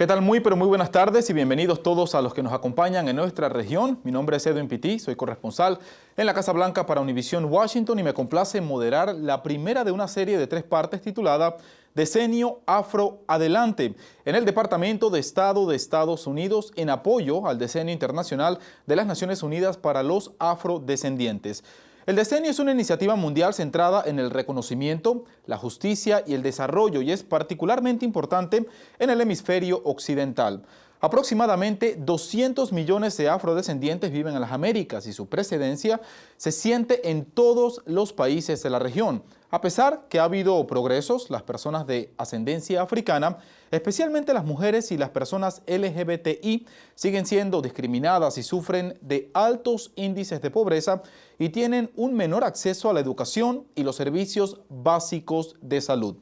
¿Qué tal? Muy pero muy buenas tardes y bienvenidos todos a los que nos acompañan en nuestra región. Mi nombre es Edwin Pitti, soy corresponsal en la Casa Blanca para Univision Washington y me complace moderar la primera de una serie de tres partes titulada Decenio Afro Adelante en el Departamento de Estado de Estados Unidos en apoyo al Decenio Internacional de las Naciones Unidas para los Afrodescendientes. El decenio es una iniciativa mundial centrada en el reconocimiento, la justicia y el desarrollo y es particularmente importante en el hemisferio occidental. Aproximadamente 200 millones de afrodescendientes viven en las Américas y su precedencia se siente en todos los países de la región. A pesar que ha habido progresos, las personas de ascendencia africana, especialmente las mujeres y las personas LGBTI, siguen siendo discriminadas y sufren de altos índices de pobreza y tienen un menor acceso a la educación y los servicios básicos de salud.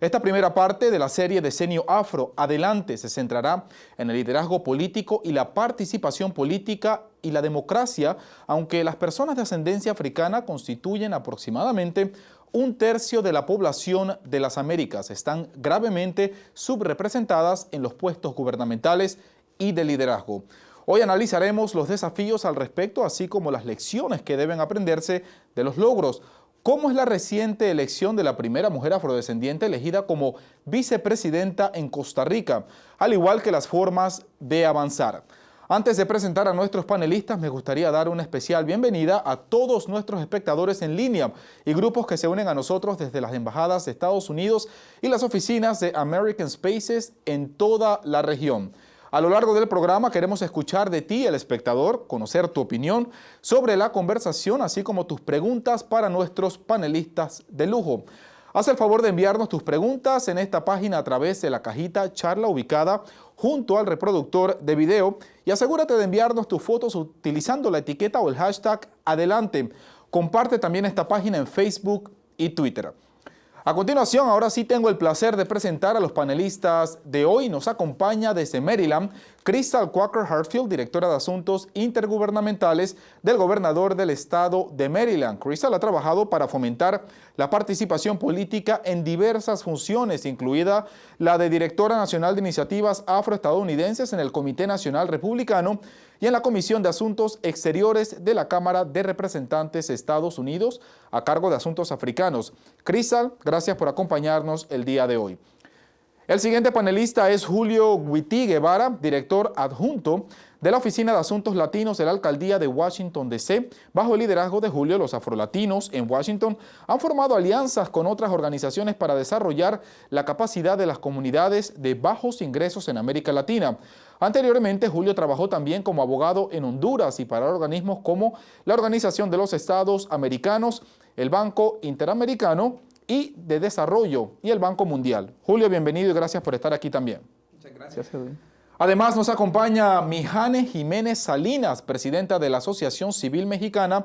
Esta primera parte de la serie Decenio Afro Adelante se centrará en el liderazgo político y la participación política y la democracia, aunque las personas de ascendencia africana constituyen aproximadamente un tercio de la población de las Américas están gravemente subrepresentadas en los puestos gubernamentales y de liderazgo. Hoy analizaremos los desafíos al respecto, así como las lecciones que deben aprenderse de los logros. ¿Cómo es la reciente elección de la primera mujer afrodescendiente elegida como vicepresidenta en Costa Rica? Al igual que las formas de avanzar. Antes de presentar a nuestros panelistas, me gustaría dar una especial bienvenida a todos nuestros espectadores en línea y grupos que se unen a nosotros desde las embajadas de Estados Unidos y las oficinas de American Spaces en toda la región. A lo largo del programa queremos escuchar de ti, el espectador, conocer tu opinión sobre la conversación, así como tus preguntas para nuestros panelistas de lujo. Haz el favor de enviarnos tus preguntas en esta página a través de la cajita charla ubicada junto al reproductor de video y asegúrate de enviarnos tus fotos utilizando la etiqueta o el hashtag adelante. Comparte también esta página en Facebook y Twitter. A continuación, ahora sí tengo el placer de presentar a los panelistas de hoy. Nos acompaña desde Maryland Crystal Quaker Hartfield, directora de Asuntos Intergubernamentales del gobernador del estado de Maryland. Crystal ha trabajado para fomentar la participación política en diversas funciones, incluida la de directora nacional de iniciativas afroestadounidenses en el Comité Nacional Republicano y en la Comisión de Asuntos Exteriores de la Cámara de Representantes de Estados Unidos a cargo de Asuntos Africanos. Crystal, gracias por acompañarnos el día de hoy. El siguiente panelista es Julio Guití Guevara, director adjunto de la Oficina de Asuntos Latinos de la Alcaldía de Washington, D.C. Bajo el liderazgo de Julio, los afrolatinos en Washington han formado alianzas con otras organizaciones para desarrollar la capacidad de las comunidades de bajos ingresos en América Latina. Anteriormente, Julio trabajó también como abogado en Honduras y para organismos como la Organización de los Estados Americanos, el Banco Interamericano y de Desarrollo y el Banco Mundial. Julio, bienvenido y gracias por estar aquí también. Muchas gracias. Edwin. Además nos acompaña Mijane Jiménez Salinas, presidenta de la Asociación Civil Mexicana,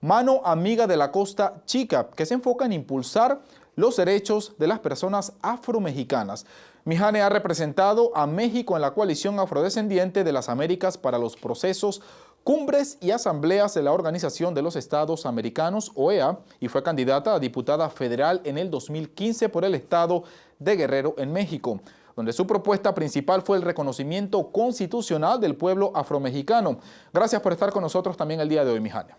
mano amiga de la Costa Chica, que se enfoca en impulsar los derechos de las personas afromexicanas. Mijane ha representado a México en la coalición afrodescendiente de las Américas para los procesos cumbres y asambleas de la Organización de los Estados Americanos, OEA, y fue candidata a diputada federal en el 2015 por el estado de Guerrero en México, donde su propuesta principal fue el reconocimiento constitucional del pueblo afromexicano. Gracias por estar con nosotros también el día de hoy, Mijane.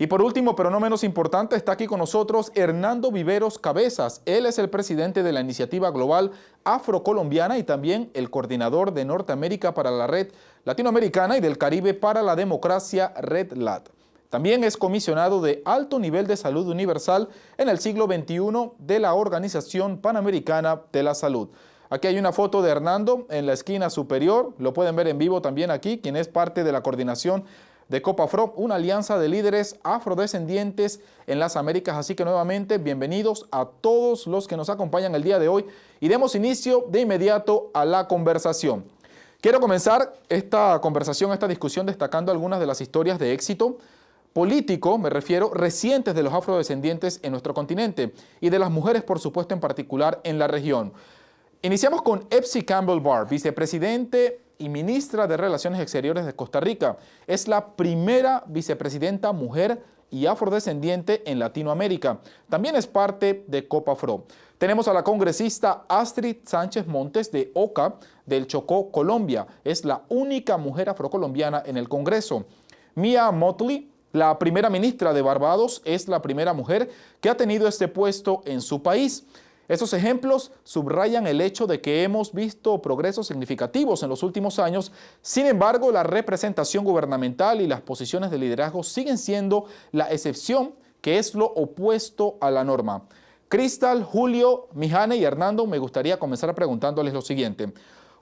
Y por último, pero no menos importante, está aquí con nosotros Hernando Viveros Cabezas. Él es el presidente de la Iniciativa Global Afrocolombiana y también el coordinador de Norteamérica para la Red Latinoamericana y del Caribe para la Democracia Red Lat. También es comisionado de alto nivel de salud universal en el siglo XXI de la Organización Panamericana de la Salud. Aquí hay una foto de Hernando en la esquina superior, lo pueden ver en vivo también aquí, quien es parte de la coordinación de COPAFRO, una alianza de líderes afrodescendientes en las Américas. Así que nuevamente, bienvenidos a todos los que nos acompañan el día de hoy y demos inicio de inmediato a la conversación. Quiero comenzar esta conversación, esta discusión destacando algunas de las historias de éxito político, me refiero, recientes de los afrodescendientes en nuestro continente y de las mujeres, por supuesto, en particular en la región. Iniciamos con Epsi Campbell Barr, vicepresidente y ministra de Relaciones Exteriores de Costa Rica. Es la primera vicepresidenta mujer y afrodescendiente en Latinoamérica. También es parte de Copa Afro. Tenemos a la congresista Astrid Sánchez Montes de OCA del Chocó, Colombia. Es la única mujer afrocolombiana en el Congreso. Mia Motley, la primera ministra de Barbados, es la primera mujer que ha tenido este puesto en su país. Estos ejemplos subrayan el hecho de que hemos visto progresos significativos en los últimos años, sin embargo la representación gubernamental y las posiciones de liderazgo siguen siendo la excepción que es lo opuesto a la norma. Cristal, Julio, Mijane y Hernando, me gustaría comenzar preguntándoles lo siguiente.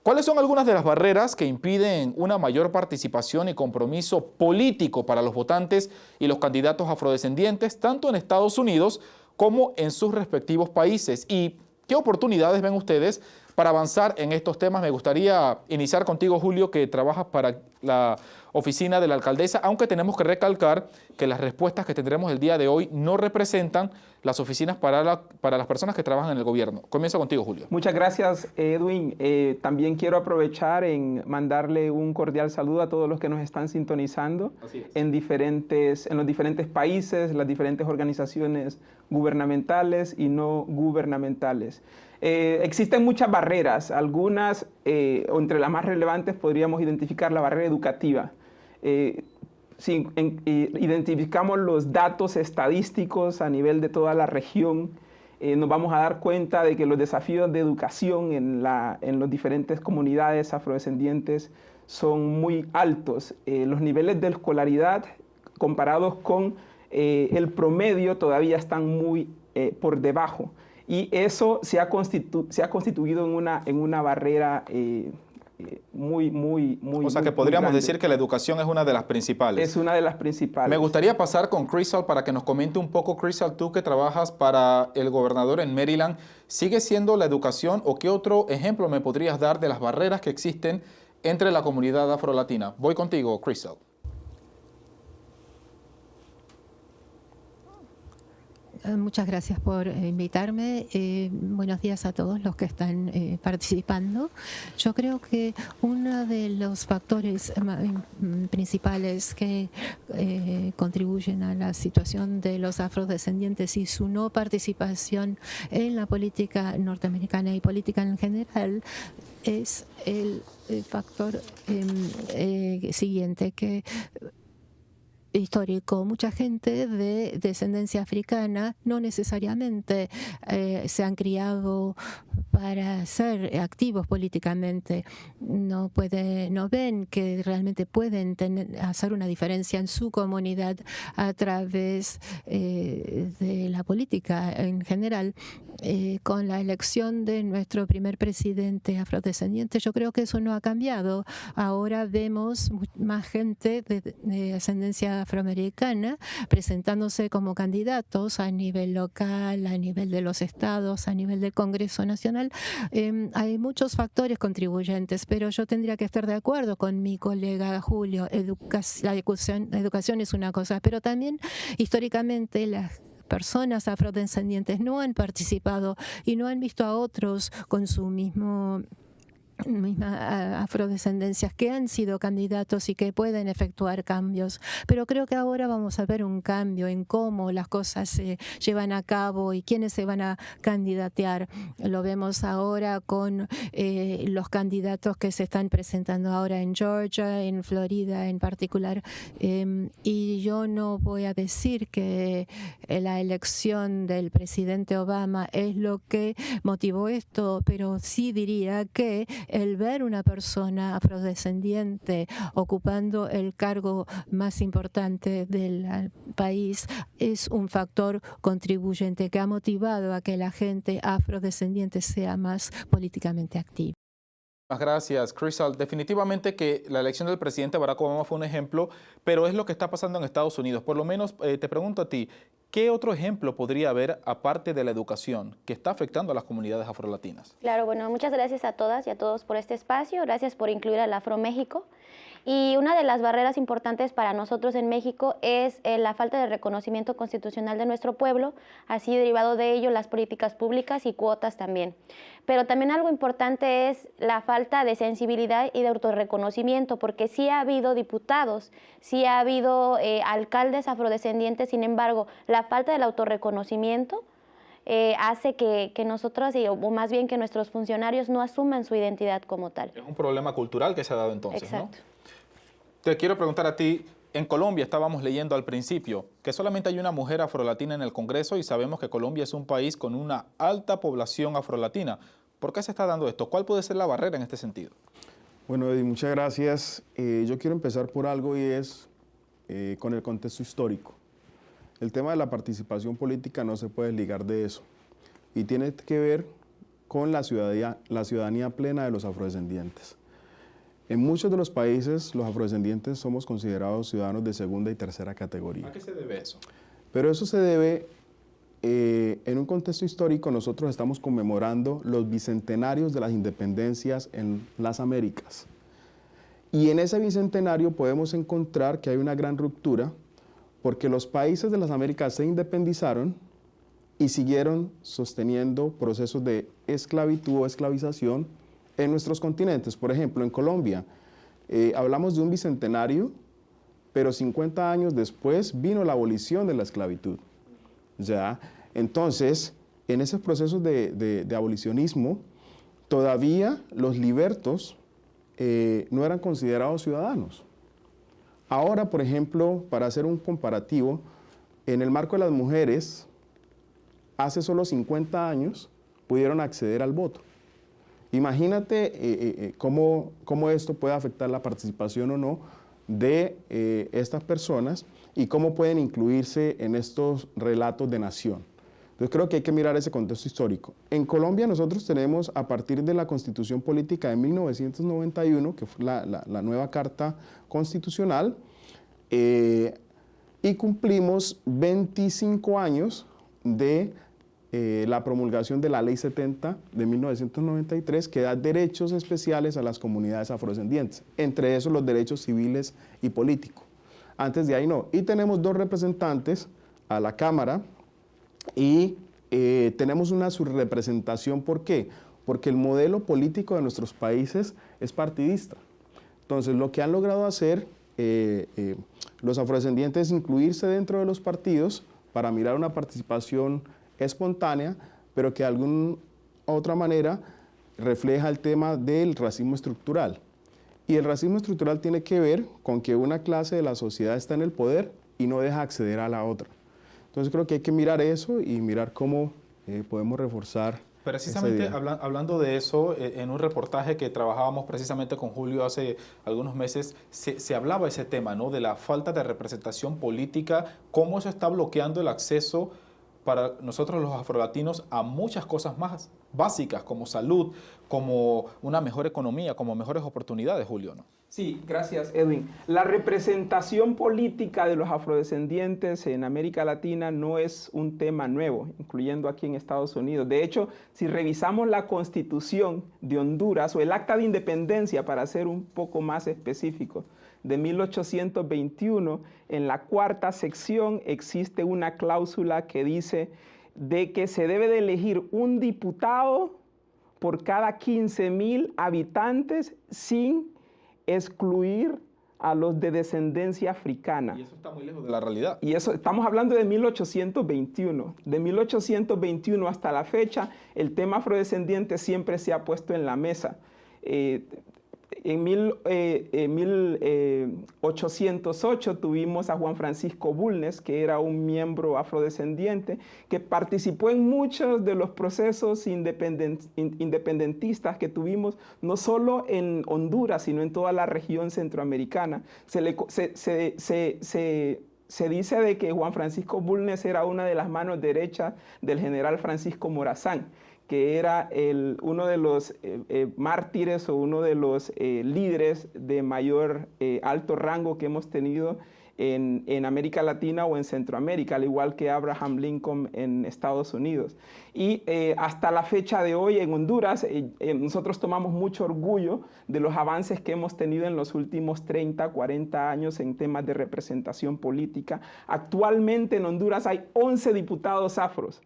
¿Cuáles son algunas de las barreras que impiden una mayor participación y compromiso político para los votantes y los candidatos afrodescendientes, tanto en Estados Unidos como en sus respectivos países? ¿Y qué oportunidades ven ustedes para avanzar en estos temas? Me gustaría iniciar contigo, Julio, que trabajas para la oficina de la alcaldesa, aunque tenemos que recalcar que las respuestas que tendremos el día de hoy no representan las oficinas para, para las personas que trabajan en el gobierno. Comienzo contigo, Julio. Muchas gracias, Edwin. Eh, también quiero aprovechar en mandarle un cordial saludo a todos los que nos están sintonizando en, diferentes, en los diferentes países, las diferentes organizaciones gubernamentales y no gubernamentales. Eh, existen muchas barreras, algunas, eh, entre las más relevantes podríamos identificar la barrera educativa. Eh, si identificamos los datos estadísticos a nivel de toda la región, nos vamos a dar cuenta de que los desafíos de educación en, la, en las diferentes comunidades afrodescendientes son muy altos. los niveles de escolaridad comparados con el promedio todavía están muy por debajo y eso se ha, se ha constituido en una, en una barrera eh, eh, muy, muy, muy... O sea que podríamos decir que la educación es una de las principales. Es una de las principales. Me gustaría pasar con Crystal para que nos comente un poco, Crystal, tú que trabajas para el gobernador en Maryland, ¿sigue siendo la educación o qué otro ejemplo me podrías dar de las barreras que existen entre la comunidad afrolatina? Voy contigo, Crystal. Muchas gracias por eh, invitarme. Eh, buenos días a todos los que están participando. Yo creo que uno de los factores principales que contribuyen a la situación de los afrodescendientes y su no participación en la política norteamericana y política en general es el, factor em, siguiente, que histórico. Mucha gente de descendencia africana no necesariamente eh, se han criado para ser activos políticamente. No, puede, no ven que realmente pueden hacer una diferencia en su comunidad a través eh, de la política en general. Eh, con la elección de nuestro primer presidente afrodescendiente, yo creo que eso no ha cambiado. Ahora vemos más gente de, de ascendencia afroamericana presentándose como candidatos a nivel local, a nivel de los estados, a nivel del Congreso Nacional. Em, hay muchos factores contribuyentes, pero yo tendría que estar de acuerdo con mi colega Julio. la educación, educación es una cosa, pero también históricamente las personas afrodescendientes no han participado y no han visto a otros con su mismo mismas afrodescendencias que han sido candidatos y que pueden efectuar cambios. Pero creo que ahora vamos a ver un cambio en cómo las cosas se llevan a cabo y quiénes se van a candidatear. Lo vemos ahora con eh, los candidatos que se están presentando ahora en Georgia, en Florida en particular. Em, y yo no voy a decir que eh, la elección del presidente Obama es lo que motivó esto, pero sí diría que el ver una persona afrodescendiente ocupando el cargo más importante del país es un factor contribuyente que ha motivado a que la gente afrodescendiente sea más políticamente activa. Gracias, Crystal. Definitivamente que la elección del presidente Barack Obama fue un ejemplo, pero es lo que está pasando en Estados Unidos. Por lo menos eh, te pregunto a ti, ¿qué otro ejemplo podría haber aparte de la educación que está afectando a las comunidades afrolatinas? Claro, bueno, muchas gracias a todas y a todos por este espacio. Gracias por incluir al Afro México. Y una de las barreras importantes para nosotros en México es eh, la falta de reconocimiento constitucional de nuestro pueblo, así derivado de ello las políticas públicas y cuotas también. Pero también algo importante es la falta de sensibilidad y de autorreconocimiento, porque sí ha habido diputados, sí ha habido eh, alcaldes afrodescendientes, sin embargo, la falta del autorreconocimiento eh, hace que, que nosotros, o más bien que nuestros funcionarios no asuman su identidad como tal. Es un problema cultural que se ha dado entonces, Exacto. Te quiero preguntar a ti, en Colombia estábamos leyendo al principio que solamente hay una mujer afrolatina en el Congreso y sabemos que Colombia es un país con una alta población afrolatina. ¿Por qué se está dando esto? ¿Cuál puede ser la barrera en este sentido? Bueno, Eddie, muchas gracias. Eh, yo quiero empezar por algo y es eh, con el contexto histórico. El tema de la participación política no se puede ligar de eso y tiene que ver con la la ciudadanía plena de los afrodescendientes. En muchos de los países, los afrodescendientes somos considerados ciudadanos de segunda y tercera categoría. ¿A qué se debe eso? Pero eso se debe, eh, en un contexto histórico, nosotros estamos conmemorando los bicentenarios de las independencias en las Américas. Y en ese bicentenario podemos encontrar que hay una gran ruptura porque los países de las Américas se independizaron y siguieron sosteniendo procesos de esclavitud o esclavización en nuestros continentes. Por ejemplo, en Colombia, eh, hablamos de un bicentenario, pero 50 años después vino la abolición de la esclavitud. ¿ya? Entonces, en esos procesos de, abolicionismo, todavía los libertos eh, no eran considerados ciudadanos. Ahora, por ejemplo, para hacer un comparativo, en el marco de las mujeres, hace solo 50 años pudieron acceder al voto. Imagínate eh, eh, eh, cómo, cómo, esto puede afectar la participación o no de estas personas y cómo pueden incluirse en estos relatos de nación. Entonces creo que hay que mirar ese contexto histórico. En Colombia nosotros tenemos a partir de la Constitución Política de 1991, que fue la, nueva Carta Constitucional, y cumplimos 25 años de eh, la promulgación de la Ley 70 de 1993 que da derechos especiales a las comunidades afrodescendientes, entre esos los derechos civiles y políticos. Antes de ahí no. Y tenemos dos representantes a la Cámara, y eh, tenemos una subrepresentación, ¿por qué? Porque el modelo político de nuestros países es partidista. Entonces, lo que han logrado hacer eh, los afrodescendientes es incluirse dentro de los partidos para mirar una participación espontánea, pero que de alguna otra manera refleja el tema del racismo estructural. Y el racismo estructural tiene que ver con que una clase de la sociedad está en el poder y no deja acceder a la otra. Entonces creo que hay que mirar eso y mirar cómo eh, podemos reforzar Precisamente hablando de eso, eh, en un reportaje que trabajábamos precisamente con Julio hace algunos meses, se, se, hablaba ese tema, ¿no? De la falta de representación política, cómo eso está bloqueando el acceso para nosotros los afrolatinos a muchas cosas más básicas como salud, como una mejor economía, como mejores oportunidades, Julio. ¿no? Sí, gracias Edwin. La representación política de los afrodescendientes en América Latina no es un tema nuevo, incluyendo aquí en Estados Unidos. De hecho, si revisamos la constitución de Honduras o el acta de independencia, para ser un poco más específico, de 1821, en la cuarta sección existe una cláusula que dice de que se debe de elegir un diputado por cada 15 mil habitantes sin excluir a los de descendencia africana. Y eso está muy lejos de la realidad. Y eso, estamos hablando de 1821. De 1821 hasta la fecha, el tema afrodescendiente siempre se ha puesto en la mesa. Eh, en, 1808 eh, tuvimos a Juan Francisco Bulnes, que era un miembro afrodescendiente, que participó en muchos de los procesos independentistas que tuvimos, no solo en Honduras, sino en toda la región centroamericana. Se, se dice de que Juan Francisco Bulnes era una de las manos derechas del general Francisco Morazán que era uno de los eh, eh, mártires o uno de los eh, líderes de mayor alto rango que hemos tenido en, América Latina o en Centroamérica, al igual que Abraham Lincoln en Estados Unidos. Y hasta la fecha de hoy en Honduras, nosotros tomamos mucho orgullo de los avances que hemos tenido en los últimos 30, 40 años en temas de representación política. Actualmente en Honduras hay 11 diputados afros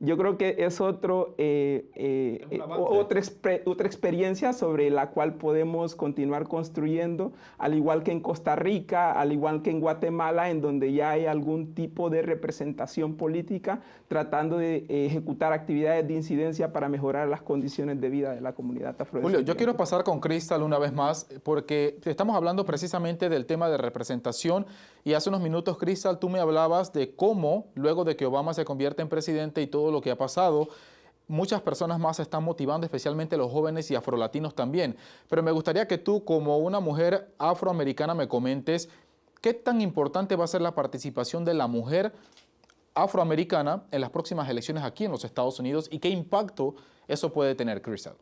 yo creo que es otro, eh, eh, eh, otra, otra experiencia sobre la cual podemos continuar construyendo, al igual que en Costa Rica, al igual que en Guatemala, en donde ya hay algún tipo de representación política tratando de ejecutar actividades de incidencia para mejorar las condiciones de vida de la comunidad afrodescendiente. Julio, yo quiero pasar con Cristal una vez más, porque estamos hablando precisamente del tema de representación y hace unos minutos, Cristal, tú me hablabas de cómo, luego de que Obama se convierte en presidente y todo lo que ha pasado, muchas personas más se están motivando, especialmente los jóvenes y afrolatinos también. Pero me gustaría que tú, como una mujer afroamericana, me comentes qué tan importante va a ser la participación de la mujer afroamericana en las próximas elecciones aquí en los Estados Unidos y qué impacto eso puede tener, Crystal.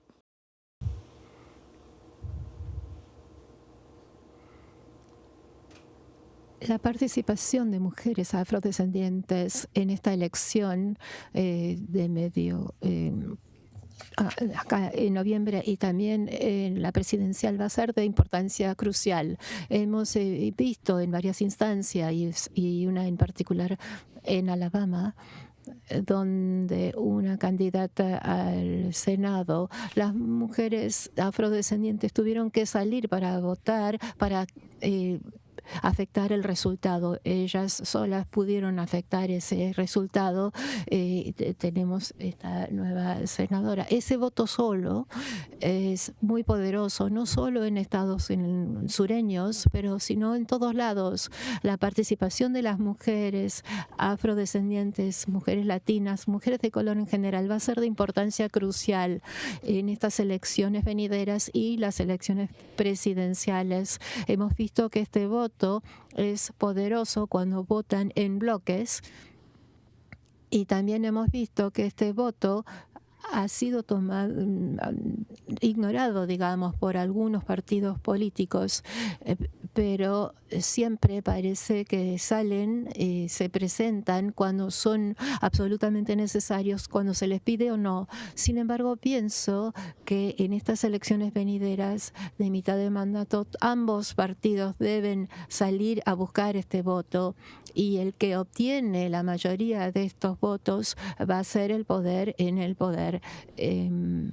La participación de mujeres afrodescendientes en esta elección eh, de medio eh, acá en noviembre y también en la presidencial va a ser de importancia crucial. Hemos eh, visto en varias instancias y, una en particular en Alabama donde una candidata al Senado, las mujeres afrodescendientes tuvieron que salir para votar, para afectar el resultado. Ellas solas pudieron afectar ese resultado. Eh, tenemos esta nueva senadora. Ese voto solo es muy poderoso, no solo en estados sureños, pero sino en todos lados. La participación de las mujeres afrodescendientes, mujeres latinas, mujeres de color en general, va a ser de importancia crucial en estas elecciones venideras y las elecciones presidenciales. Hemos visto que este voto es poderoso cuando votan en bloques. Y también hemos visto que este voto ha sido tomado, mm, ignorado, digamos, por algunos partidos políticos, eh, pero siempre parece que salen, y se presentan cuando son absolutamente necesarios, cuando se les pide o no. Sin embargo, pienso que en estas elecciones venideras de mitad de mandato, ambos partidos deben salir a buscar este voto y el que obtiene la mayoría de estos votos va a ser el poder en el poder em,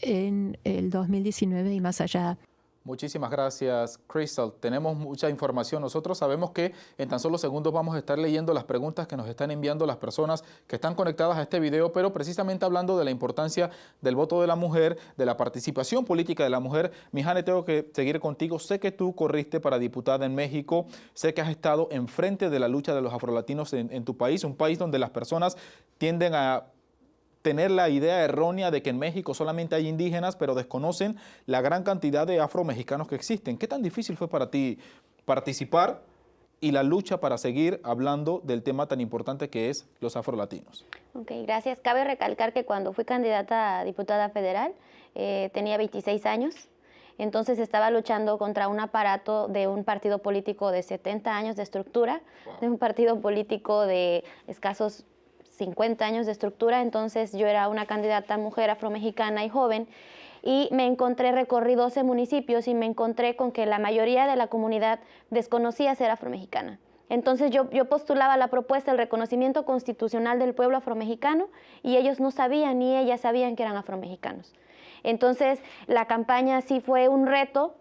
en el 2019 y más allá. Muchísimas gracias, Crystal. Tenemos mucha información. Nosotros sabemos que en tan solo segundos vamos a estar leyendo las preguntas que nos están enviando las personas que están conectadas a este video, pero precisamente hablando de la importancia del voto de la mujer, de la participación política de la mujer. Mijane, tengo que seguir contigo. Sé que tú corriste para diputada en México, sé que has estado enfrente de la lucha de los afrolatinos en, en tu país, un país donde las personas tienden a tener la idea errónea de que en México solamente hay indígenas, pero desconocen la gran cantidad de afromexicanos que existen. ¿Qué tan difícil fue para ti participar y la lucha para seguir hablando del tema tan importante que es los afrolatinos? Ok, gracias. Cabe recalcar que cuando fui candidata a diputada federal eh, tenía 26 años. Entonces estaba luchando contra un aparato de un partido político de 70 años de estructura, de un partido político de escasos 50 años de estructura, entonces yo era una candidata mujer afromexicana y joven y me encontré, recorrí 12 municipios y me encontré con que la mayoría de la comunidad desconocía ser afromexicana. Entonces yo, yo postulaba la propuesta del reconocimiento constitucional del pueblo afromexicano y ellos no sabían ni ellas sabían que eran afromexicanos. Entonces la campaña sí fue un reto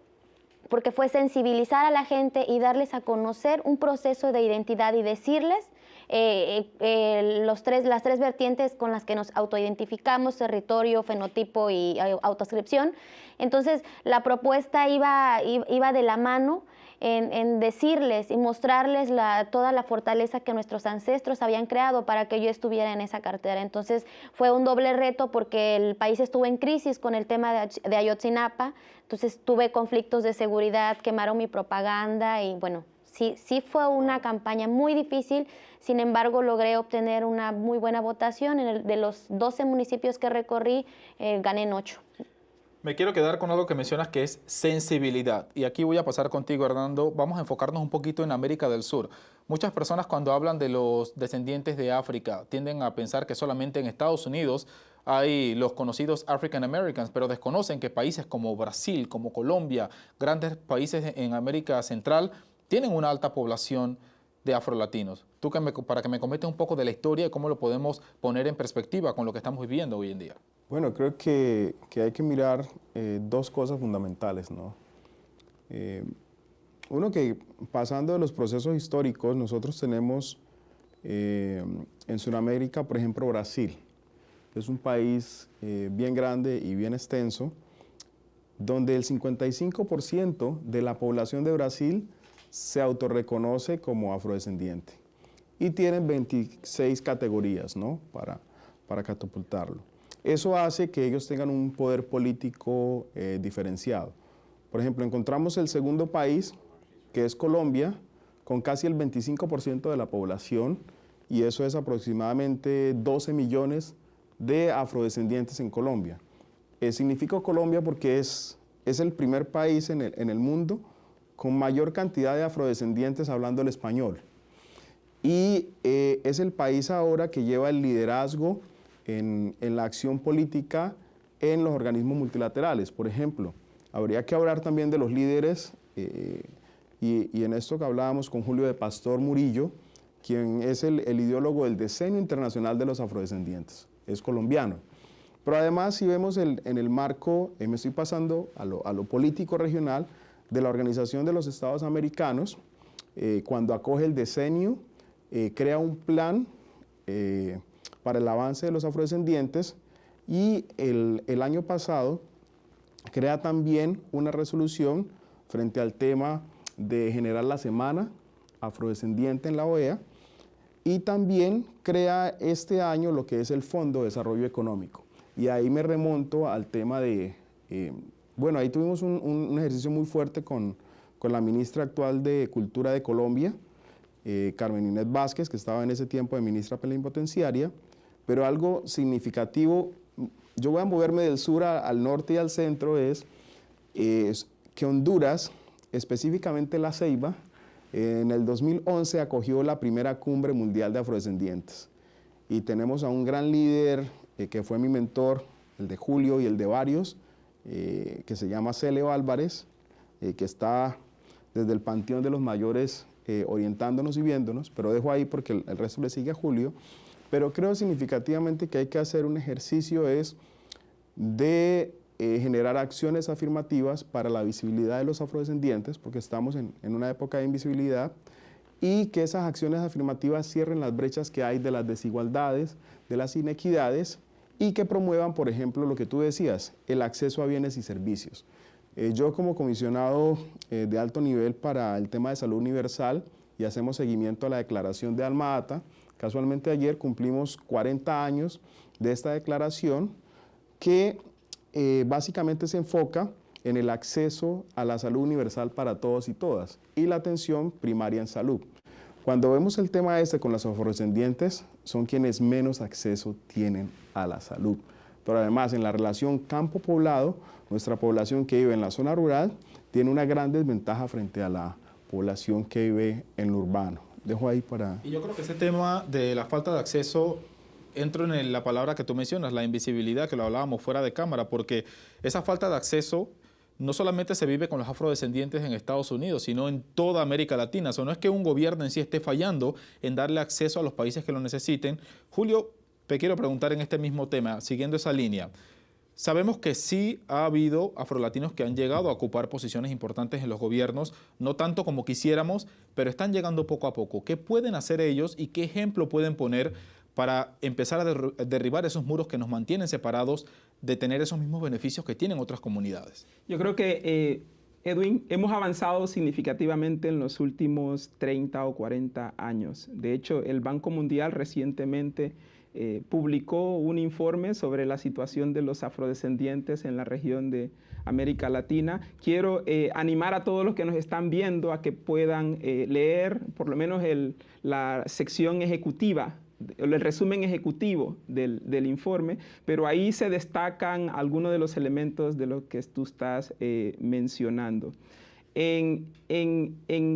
porque fue sensibilizar a la gente y darles a conocer un proceso de identidad y decirles eh, eh, los tres, las tres vertientes con las que nos autoidentificamos, territorio, fenotipo y eh, autoscripción. Entonces, la propuesta iba, iba de la mano en, decirles y mostrarles la, toda la fortaleza que nuestros ancestros habían creado para que yo estuviera en esa cartera. Entonces fue un doble reto porque el país estuvo en crisis con el tema de, de Ayotzinapa, entonces tuve conflictos de seguridad, quemaron mi propaganda y bueno, sí, sí fue una campaña muy difícil, sin embargo logré obtener una muy buena votación. En el, de los 12 municipios que recorrí, eh, gané en 8. Me quiero quedar con algo que mencionas que es sensibilidad. Y aquí voy a pasar contigo, Hernando. Vamos a enfocarnos un poquito en América del Sur. Muchas personas cuando hablan de los descendientes de África tienden a pensar que solamente en Estados Unidos hay los conocidos African Americans, pero desconocen que países como Brasil, como Colombia, grandes países en América Central, tienen una alta población de afrolatinos. Tú que para que me comentes un poco de la historia y cómo lo podemos poner en perspectiva con lo que estamos viviendo hoy en día. Bueno, creo que, hay que mirar eh, dos cosas fundamentales, ¿no? Eh, uno que pasando de los procesos históricos, nosotros tenemos eh, en Sudamérica, por ejemplo, Brasil. Es un país bien grande y bien extenso, donde el 55% de la población de Brasil se autorreconoce como afrodescendiente y tienen 26 categorías ¿no? para, para catapultarlo. Eso hace que ellos tengan un poder político eh, diferenciado. Por ejemplo, encontramos el segundo país, que es Colombia, con casi el 25% de la población, y eso es aproximadamente 12 millones de afrodescendientes en Colombia. Eh, significa Colombia porque es, es el primer país en el, en el mundo con mayor cantidad de afrodescendientes hablando el español. Y eh, es el país ahora que lleva el liderazgo en, la acción política en los organismos multilaterales. Por ejemplo, habría que hablar también de los líderes, eh, y, en esto que hablábamos con Julio de Pastor Murillo, quien es el, ideólogo del diseño internacional de los afrodescendientes, es colombiano. Pero además, si vemos en el marco, eh, me estoy pasando a lo, político regional, de la Organización de los Estados Americanos, eh, cuando acoge el decenio, crea un plan para el avance de los afrodescendientes y el, año pasado crea también una resolución frente al tema de generar la semana afrodescendiente en la OEA y también crea este año lo que es el Fondo de Desarrollo Económico. Y ahí me remonto al tema de, eh, bueno, ahí tuvimos un, ejercicio muy fuerte con, con, la ministra actual de Cultura de Colombia, eh, Carmen Inés Vázquez, que estaba en ese tiempo de ministra plenipotenciaria, pero algo significativo, yo voy a moverme del sur al norte y al centro, es, que Honduras, específicamente La Ceiba, en el 2011 acogió la primera cumbre mundial de afrodescendientes. Y tenemos a un gran líder eh, que fue mi mentor, el de Julio y el de varios, eh, que se llama Celeo Álvarez, eh, que está desde el Panteón de los Mayores orientándonos y viéndonos, pero dejo ahí porque el, resto le sigue a Julio. Pero creo significativamente que hay que hacer un ejercicio es de eh, generar acciones afirmativas para la visibilidad de los afrodescendientes, porque estamos en, una época de invisibilidad, y que esas acciones afirmativas cierren las brechas que hay de las desigualdades, de las inequidades, y que promuevan, por ejemplo, lo que tú decías, el acceso a bienes y servicios. Eh, yo como comisionado eh, de alto nivel para el tema de salud universal, y hacemos seguimiento a la declaración de Alma Ata, Casualmente ayer cumplimos 40 años de esta declaración que eh, básicamente se enfoca en el acceso a la salud universal para todos y todas y la atención primaria en salud. Cuando vemos el tema este con los afrodescendientes, son quienes menos acceso tienen a la salud. Pero además, en la relación campo-poblado, nuestra población que vive en la zona rural tiene una gran desventaja frente a la población que vive en lo urbano dejo ahí para... Y yo creo que ese tema de la falta de acceso entro en la palabra que tú mencionas, la invisibilidad, que lo hablábamos fuera de cámara, porque esa falta de acceso no solamente se vive con los afrodescendientes en Estados Unidos, sino en toda América Latina. O sea, no es que un gobierno en sí esté fallando en darle acceso a los países que lo necesiten. Julio, te quiero preguntar en este mismo tema, siguiendo esa línea. Sabemos que sí ha habido afrolatinos que han llegado a ocupar posiciones importantes en los gobiernos, no tanto como quisiéramos, pero están llegando poco a poco. ¿Qué pueden hacer ellos y qué ejemplo pueden poner para empezar a derribar esos muros que nos mantienen separados de tener esos mismos beneficios que tienen otras comunidades? Yo creo que, eh, Edwin, hemos avanzado significativamente en los últimos 30 o 40 años. De hecho, el Banco Mundial recientemente eh, publicó un informe sobre la situación de los afrodescendientes en la región de América Latina. Quiero eh, animar a todos los que nos están viendo a que puedan leer por lo menos la sección ejecutiva el resumen ejecutivo del, informe, pero ahí se destacan algunos de los elementos de lo que tú estás eh, mencionando. En,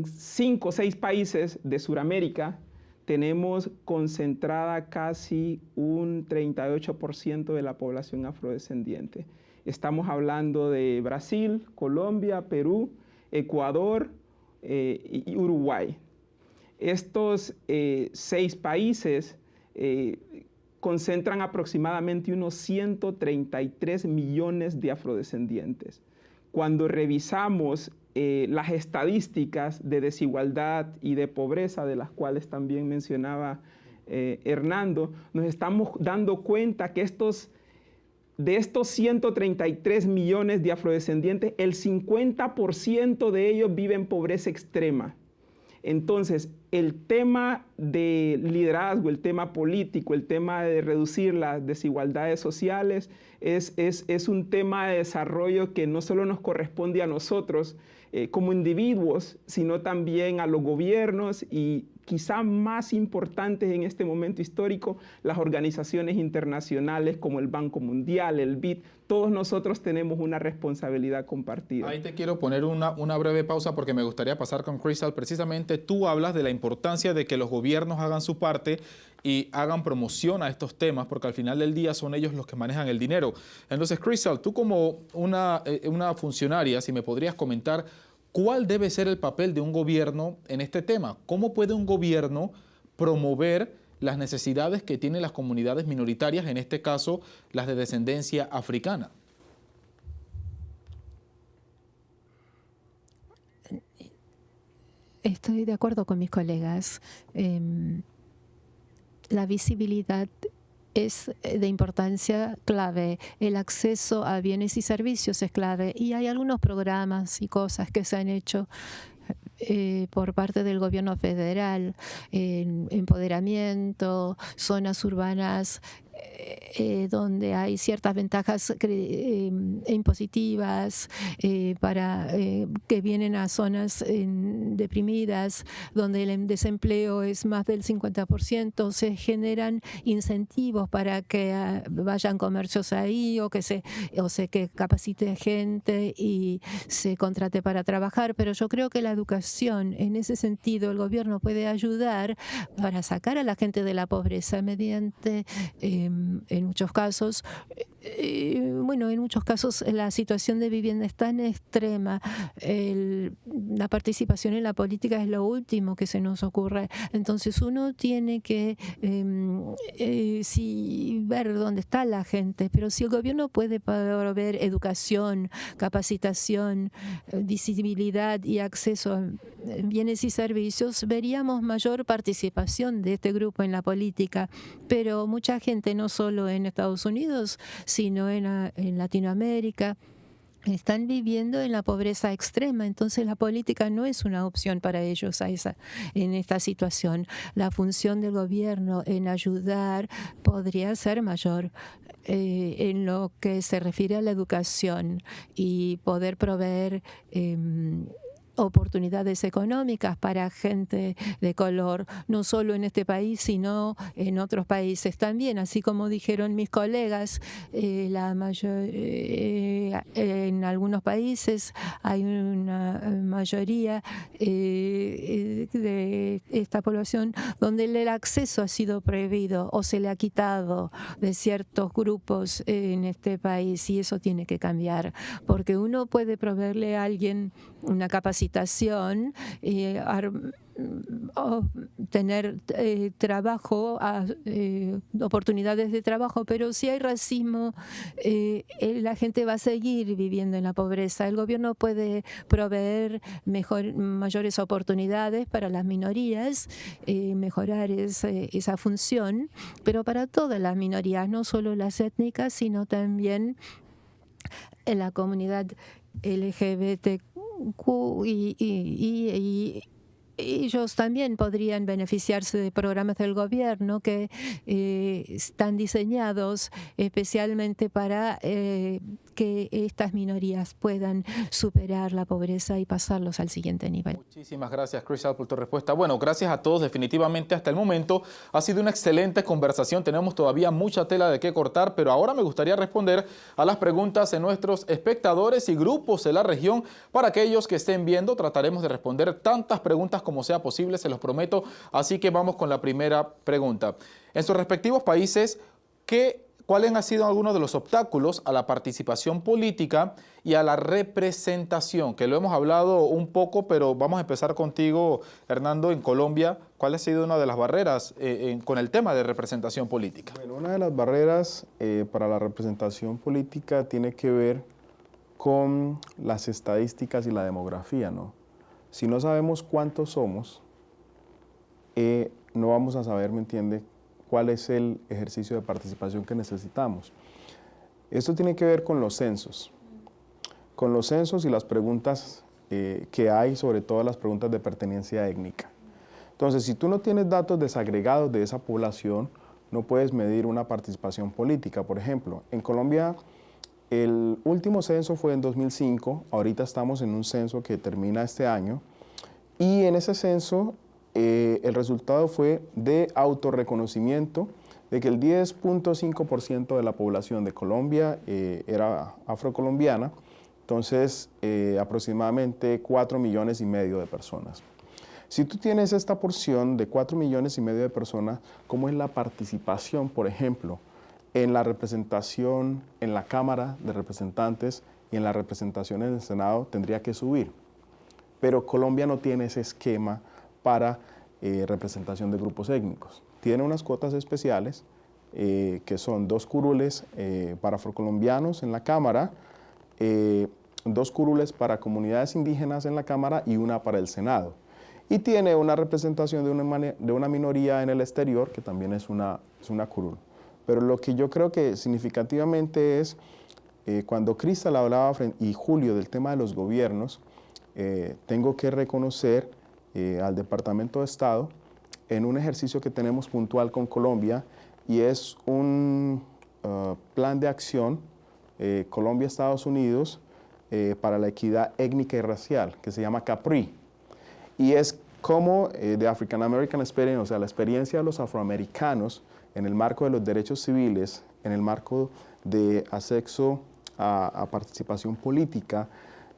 cinco o seis países de Sudamérica tenemos concentrada casi un 38% de la población afrodescendiente. Estamos hablando de Brasil, Colombia, Perú, Ecuador eh, y Uruguay. Estos eh, seis países eh, concentran aproximadamente unos 133 millones de afrodescendientes. Cuando revisamos eh, las estadísticas de desigualdad y de pobreza, de las cuales también mencionaba Hernando, nos estamos dando cuenta que estos, de estos 133 millones de afrodescendientes, el 50% de ellos viven en pobreza extrema. Entonces, el tema de liderazgo, el tema político, el tema de reducir las desigualdades sociales es, es, un tema de desarrollo que no solo nos corresponde a nosotros eh, como individuos, sino también a los gobiernos y quizá más importantes en este momento histórico, las organizaciones internacionales como el Banco Mundial, el BID, todos nosotros tenemos una responsabilidad compartida. Ahí te quiero poner una, breve pausa porque me gustaría pasar con Crystal. Precisamente tú hablas de la importancia de que los gobiernos hagan su parte y hagan promoción a estos temas, porque al final del día son ellos los que manejan el dinero. Entonces, Crystal, tú como una, eh, una funcionaria, si me podrías comentar ¿Cuál debe ser el papel de un gobierno en este tema? ¿Cómo puede un gobierno promover las necesidades que tienen las comunidades minoritarias, en este caso las de descendencia africana? Estoy de acuerdo con mis colegas. Em, la visibilidad es eh, de importancia clave. El acceso a bienes y servicios es clave. Y hay algunos programas y cosas que se han hecho eh, por parte del gobierno federal, en empoderamiento, zonas urbanas eh, donde hay ciertas ventajas eh, impositivas eh, para que vienen a zonas deprimidas, donde el desempleo es más del 50%, se generan incentivos para que ah, vayan comercios ahí o que se, o se capacite gente y se contrate para trabajar. Pero yo creo que la educación, en ese sentido, el gobierno puede ayudar para sacar a la gente de la pobreza mediante em, en muchos casos, eh, bueno, en muchos casos la situación de vivienda es tan extrema, la participación en la política es lo último que se nos ocurre. Entonces uno tiene que em, eh, ver dónde está la gente, pero si el gobierno puede proveer educación, capacitación, eh, visibilidad y acceso a bienes y servicios, veríamos mayor participación de este grupo en la política. Pero mucha gente, no solo en Estados Unidos, sino en, en Latinoamérica, están viviendo en la pobreza extrema, entonces la política no es una opción para ellos a en esta situación. La función del gobierno en ayudar podría ser mayor. Eh, en lo que se refiere a la educación y poder proveer em, oportunidades económicas para gente de color, no solo en este país, sino en otros países también. Así como dijeron mis colegas, eh, la mayor, eh, en algunos países hay una mayoría eh, de esta población donde el acceso ha sido prohibido o se le ha quitado de ciertos grupos en este país y eso tiene que cambiar, porque uno puede proveerle a alguien una capacitación y tener eh, trabajo, eh, oportunidades de trabajo, pero si hay racismo, eh, la gente va a seguir viviendo en la pobreza. El gobierno puede proveer mejor, mayores oportunidades para las minorías, mejorar esa función, pero para todas las minorías, no solo las étnicas, sino también en la comunidad LGBTQ y, ellos también podrían beneficiarse de programas del gobierno que eh, están diseñados especialmente para eh, que estas minorías puedan superar la pobreza y pasarlos al siguiente nivel. Muchísimas gracias, Crystal, por tu respuesta. Bueno, gracias a todos. Definitivamente hasta el momento ha sido una excelente conversación. Tenemos todavía mucha tela de qué cortar, pero ahora me gustaría responder a las preguntas de nuestros espectadores y grupos de la región. Para aquellos que estén viendo, trataremos de responder tantas preguntas como sea posible, se los prometo. Así que vamos con la primera pregunta. En sus respectivos países, ¿qué ¿Cuáles han sido algunos de los obstáculos a la participación política y a la representación? Que lo hemos hablado un poco, pero vamos a empezar contigo, Hernando, en Colombia. ¿Cuál ha sido una de las barreras eh, con el tema de representación política? Bueno, una de las barreras eh, para la representación política tiene que ver con las estadísticas y la demografía, ¿no? Si no sabemos cuántos somos, eh, no vamos a saber, ¿me entiende?, cuál es el ejercicio de participación que necesitamos. Esto tiene que ver con los censos, con los censos y las preguntas eh, que hay, sobre todo las preguntas de pertenencia étnica. Entonces, si tú no tienes datos desagregados de esa población, no puedes medir una participación política. Por ejemplo, en Colombia el último censo fue en 2005, ahorita estamos en un censo que termina este año, y en ese censo eh, el resultado fue de autorreconocimiento de que el 10.5% de la población de Colombia eh, era afrocolombiana, entonces eh, aproximadamente 4 millones y medio de personas. Si tú tienes esta porción de 4 millones y medio de personas, ¿cómo es la participación, por ejemplo, en la representación en la Cámara de Representantes y en la representación en el Senado tendría que subir. Pero Colombia no tiene ese esquema para eh, representación de grupos étnicos. Tiene unas cuotas especiales eh, que son dos curules eh, para afrocolombianos en la Cámara, dos curules para comunidades indígenas en la Cámara y una para el Senado. Y tiene una representación de una, de una minoría en el exterior que también es una, es una curul. Pero lo que yo creo que significativamente es, eh, cuando Cristal hablaba y Julio del tema de los gobiernos, eh, tengo que reconocer eh, al Departamento de Estado en un ejercicio que tenemos puntual con Colombia y es un uh, plan de acción Colombia-Estados Unidos para la equidad étnica y racial, que se llama CAPRI. Y es como de African American Experience, o sea, la experiencia de los afroamericanos en el marco de los derechos civiles, en el marco de acceso a, participación política,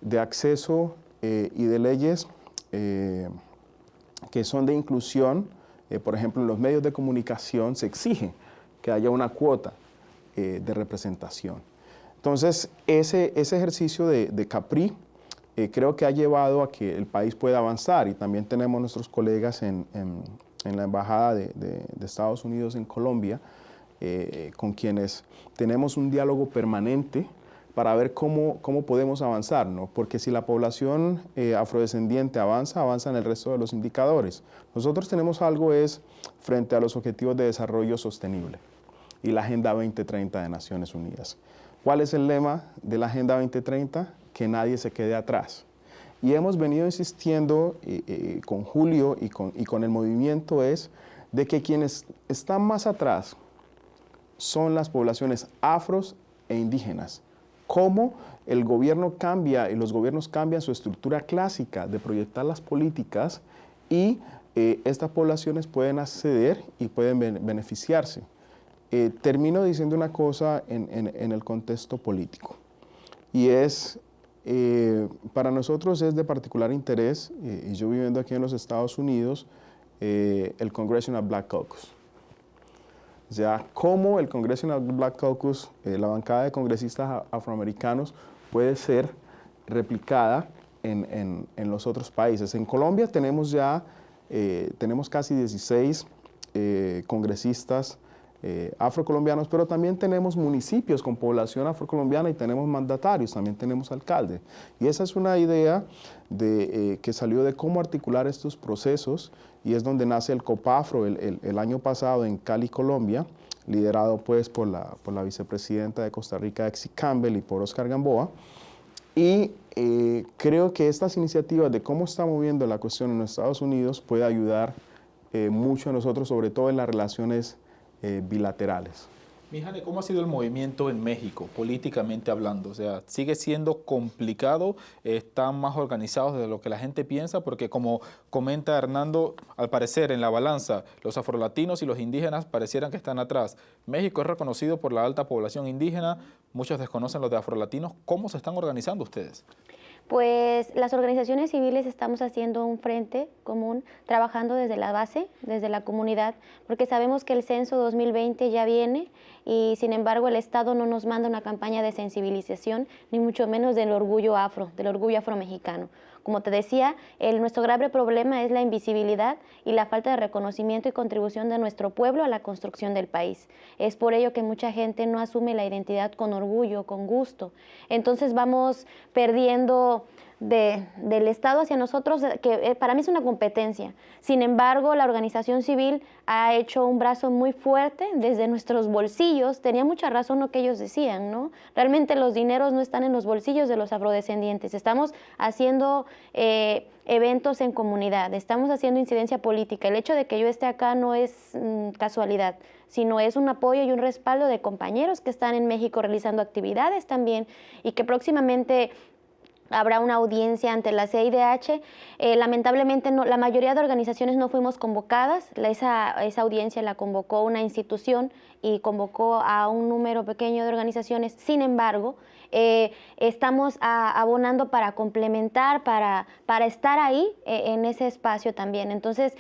de acceso eh, y de leyes eh, que son de inclusión, eh, por ejemplo, en los medios de comunicación se exige que haya una cuota de representación. Entonces, ese, ese ejercicio de, CAPRI creo que ha llevado a que el país pueda avanzar y también tenemos nuestros colegas en, en la Embajada de, Estados Unidos en Colombia, eh, con quienes tenemos un diálogo permanente para ver cómo, cómo podemos avanzar, ¿no? porque si la población eh, afrodescendiente avanza, avanza en el resto de los indicadores. Nosotros tenemos algo es frente a los Objetivos de Desarrollo Sostenible y la Agenda 2030 de Naciones Unidas. ¿Cuál es el lema de la Agenda 2030? Que nadie se quede atrás. Y hemos venido insistiendo eh, eh, con Julio y con, y con el movimiento es de que quienes están más atrás son las poblaciones afros e indígenas. Cómo el gobierno cambia y los gobiernos cambian su estructura clásica de proyectar las políticas y eh, estas poblaciones pueden acceder y pueden beneficiarse. termino diciendo una cosa en, el contexto político y es eh, para nosotros es de particular interés, eh, y yo viviendo aquí en los Estados Unidos, eh, el Congressional Black Caucus. O sea, cómo el Congressional Black Caucus, la bancada de congresistas afroamericanos, puede ser replicada en, en, los otros países. En Colombia tenemos ya, tenemos casi 16 congresistas eh, afrocolombianos, pero también tenemos municipios con población afrocolombiana y tenemos mandatarios, también tenemos alcaldes. Y esa es una idea de, eh, que salió de cómo articular estos procesos y es donde nace el COPAFRO el, el, año pasado en Cali, Colombia, liderado pues por la, por la vicepresidenta de Costa Rica, Exi Campbell, y por Oscar Gamboa. Y eh, creo que estas iniciativas de cómo está moviendo la cuestión en los Estados Unidos puede ayudar eh, mucho a nosotros, sobre todo en las relaciones eh, bilaterales. Mijane, ¿cómo ha sido el movimiento en México, políticamente hablando? O sea, ¿sigue siendo complicado? ¿Están más organizados de lo que la gente piensa? Porque como comenta Hernando, al parecer en la balanza, los afrolatinos y los indígenas parecieran que están atrás. México es reconocido por la alta población indígena, muchos desconocen los de afrolatinos. ¿Cómo se están organizando ustedes? Pues las organizaciones civiles estamos haciendo un frente común, trabajando desde la base, desde la comunidad, porque sabemos que el censo 2020 ya viene y sin embargo el Estado no nos manda una campaña de sensibilización, ni mucho menos del orgullo afro, del orgullo afromexicano. Como te decía, el, nuestro grave problema es la invisibilidad y la falta de reconocimiento y contribución de nuestro pueblo a la construcción del país. Es por ello que mucha gente no asume la identidad con orgullo, con gusto. Entonces vamos perdiendo del Estado hacia nosotros, que eh, para mí es una competencia. Sin embargo, la organización civil ha hecho un brazo muy fuerte desde nuestros bolsillos. Tenía mucha razón lo que ellos decían, ¿no? Realmente los dineros no están en los bolsillos de los afrodescendientes. Estamos haciendo eh, eventos en comunidad, estamos haciendo incidencia política. El hecho de que yo esté acá no es mm, casualidad, sino es un apoyo y un respaldo de compañeros que están en México realizando actividades también y que próximamente habrá una audiencia ante la CIDH. Eh, lamentablemente no, la mayoría de organizaciones no fuimos convocadas, esa, esa audiencia la convocó una institución y convocó a un número pequeño de organizaciones. Sin embargo, eh, estamos abonando para complementar, para, para estar ahí eh, en ese espacio también. Entonces,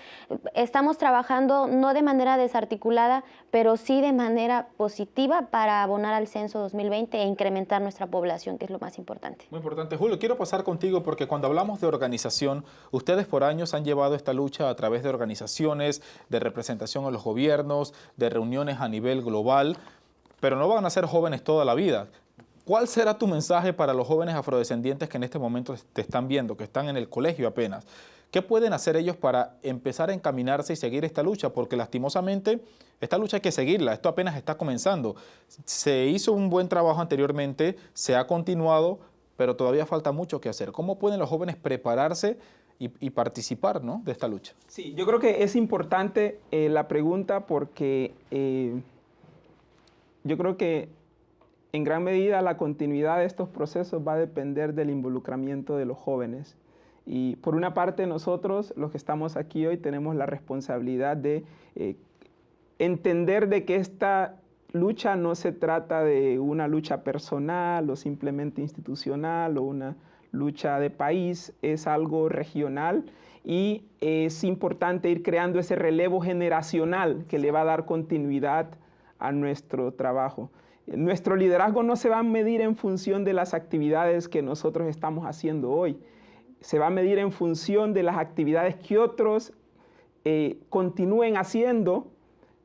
estamos trabajando no de manera desarticulada, pero sí de manera positiva para abonar al censo 2020 e incrementar nuestra población, que es lo más importante. Muy importante. Julio, quiero pasar contigo porque cuando hablamos de organización, ustedes por años han llevado esta lucha a través de organizaciones, de representación a los gobiernos, de reuniones a nivel global, pero no van a ser jóvenes toda la vida. ¿Cuál será tu mensaje para los jóvenes afrodescendientes que en este momento te están viendo, que están en el colegio apenas? ¿Qué pueden hacer ellos para empezar a encaminarse y seguir esta lucha? Porque lastimosamente esta lucha hay que seguirla, esto apenas está comenzando. Se hizo un buen trabajo anteriormente, se ha continuado, pero todavía falta mucho que hacer. ¿Cómo pueden los jóvenes prepararse y, participar ¿no? de esta lucha? Sí, yo creo que es importante eh, la pregunta porque eh, yo creo que en gran medida la continuidad de estos procesos va a depender del involucramiento de los jóvenes. Y por una parte nosotros, los que estamos aquí hoy, tenemos la responsabilidad de eh, entender de que esta lucha no se trata de una lucha personal o simplemente institucional o una lucha de país, es algo regional y es importante ir creando ese relevo generacional que le va a dar continuidad a nuestro trabajo. Nuestro liderazgo no se va a medir en función de las actividades que nosotros estamos haciendo hoy. Se va a medir en función de las actividades que otros eh, continúen haciendo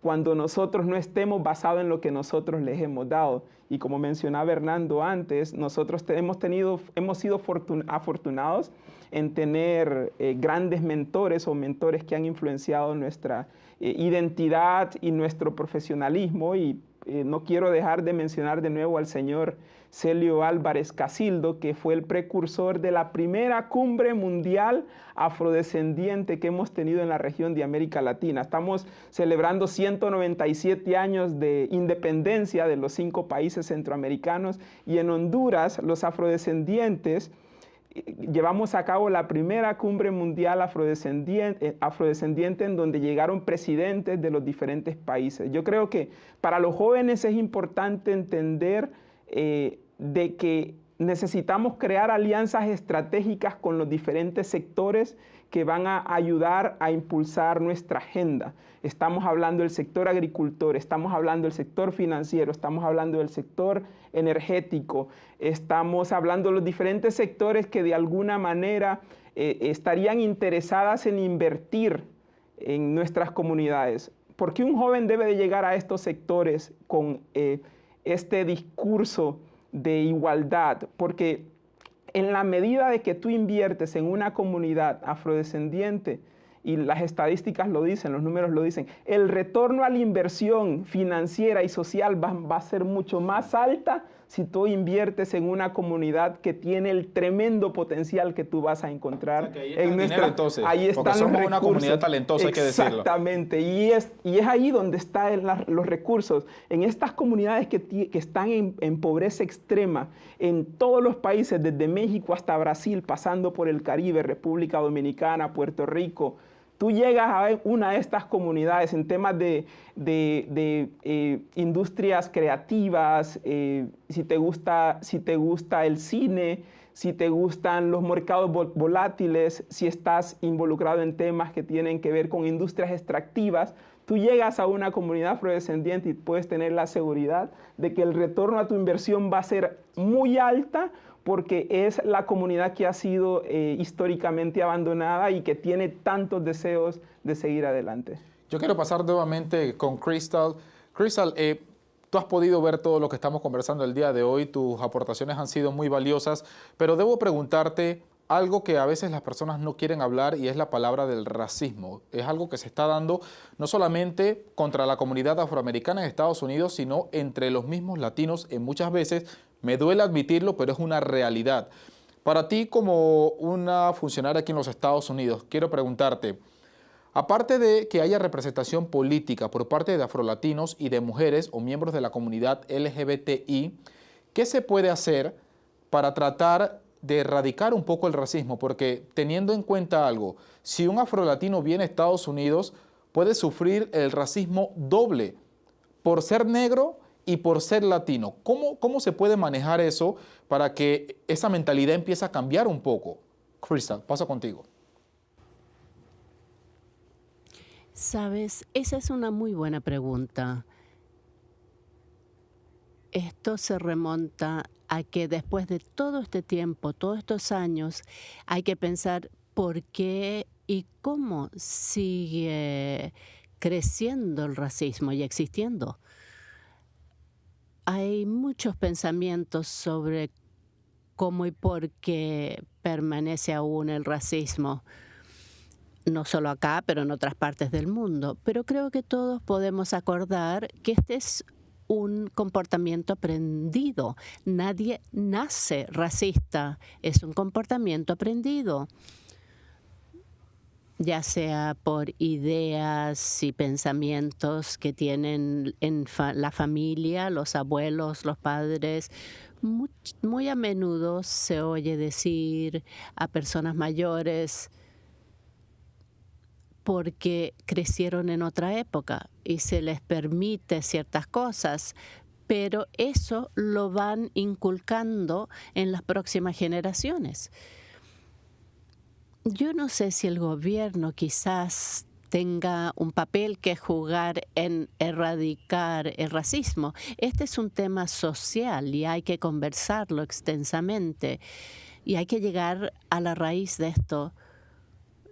cuando nosotros no estemos basados en lo que nosotros les hemos dado. Y como mencionaba Hernando antes, nosotros hemos, tenido, hemos sido afortunados en tener eh, grandes mentores o mentores que han influenciado nuestra eh, identidad y nuestro profesionalismo y eh, no quiero dejar de mencionar de nuevo al señor Celio Álvarez Casildo, que fue el precursor de la primera cumbre mundial afrodescendiente que hemos tenido en la región de América Latina. Estamos celebrando 197 años de independencia de los cinco países centroamericanos y en Honduras los afrodescendientes llevamos a cabo la primera cumbre mundial afrodescendiente, eh, afrodescendiente, en donde llegaron presidentes de los diferentes países. Yo creo que para los jóvenes es importante entender eh, de que necesitamos crear alianzas estratégicas con los diferentes sectores que van a ayudar a impulsar nuestra agenda. Estamos hablando del sector agricultor, estamos hablando del sector financiero, estamos hablando del sector energético, estamos hablando de los diferentes sectores que de alguna manera eh, estarían interesadas en invertir en nuestras comunidades. ¿Por qué un joven debe de llegar a estos sectores con eh, este discurso de igualdad? Porque en la medida de que tú inviertes en una comunidad afrodescendiente, y las estadísticas lo dicen, los números lo dicen, el retorno a la inversión financiera y social va, a ser mucho más alta si tú inviertes en una comunidad que tiene el tremendo potencial que tú vas a encontrar en nuestra entonces, ahí están somos una comunidad talentosa hay que decirlo. Exactamente y es y es ahí donde están los recursos en estas comunidades que, que están en, en, pobreza extrema en todos los países desde México hasta Brasil pasando por el Caribe República Dominicana Puerto Rico tú llegas a una de estas comunidades en temas de, eh, industrias creativas, eh, si, te gusta, el cine, si te gustan los mercados volátiles, si estás involucrado en temas que tienen que ver con industrias extractivas, tú llegas a una comunidad afrodescendiente y puedes tener la seguridad de que el retorno a tu inversión va a ser muy alta porque es la comunidad que ha sido eh, históricamente abandonada y que tiene tantos deseos de seguir adelante. Yo quiero pasar nuevamente con Crystal. Crystal, eh, tú has podido ver todo lo que estamos conversando el día de hoy, tus aportaciones han sido muy valiosas, pero debo preguntarte algo que a veces las personas no quieren hablar y es la palabra del racismo. Es algo que se está dando no solamente contra la comunidad afroamericana en Estados Unidos, sino entre los mismos latinos en muchas veces me duele admitirlo, pero es una realidad. Para ti como una funcionaria aquí en los Estados Unidos, quiero preguntarte, aparte de que haya representación política por parte de afrolatinos y de mujeres o miembros de la comunidad LGBTI, ¿qué se puede hacer para tratar de erradicar un poco el racismo? Porque teniendo en cuenta algo, si un afrolatino viene a Estados Unidos, puede sufrir el racismo doble por ser negro y por ser latino. ¿Cómo, ¿Cómo se puede manejar eso para que esa mentalidad empiece a cambiar un poco? Crystal, paso contigo. Sabes, esa es una muy buena pregunta. Esto se remonta a que después de todo este tiempo, todos estos años, hay que pensar por qué y cómo sigue creciendo el racismo y existiendo hay muchos pensamientos sobre cómo y por qué permanece aún el racismo, no solo acá, pero en otras partes del mundo. Pero creo que todos podemos acordar que este es un comportamiento aprendido. Nadie nace racista, es un comportamiento aprendido ya sea por ideas y pensamientos que tienen en la familia, los abuelos, los padres. Muy, a menudo se oye decir a personas mayores porque crecieron en otra época y se les permite ciertas cosas, pero eso lo van inculcando en las próximas generaciones. Yo no sé si el gobierno quizás tenga un papel que jugar en erradicar el racismo. Este es un tema social y hay que conversarlo extensamente y hay que llegar a la raíz de esto.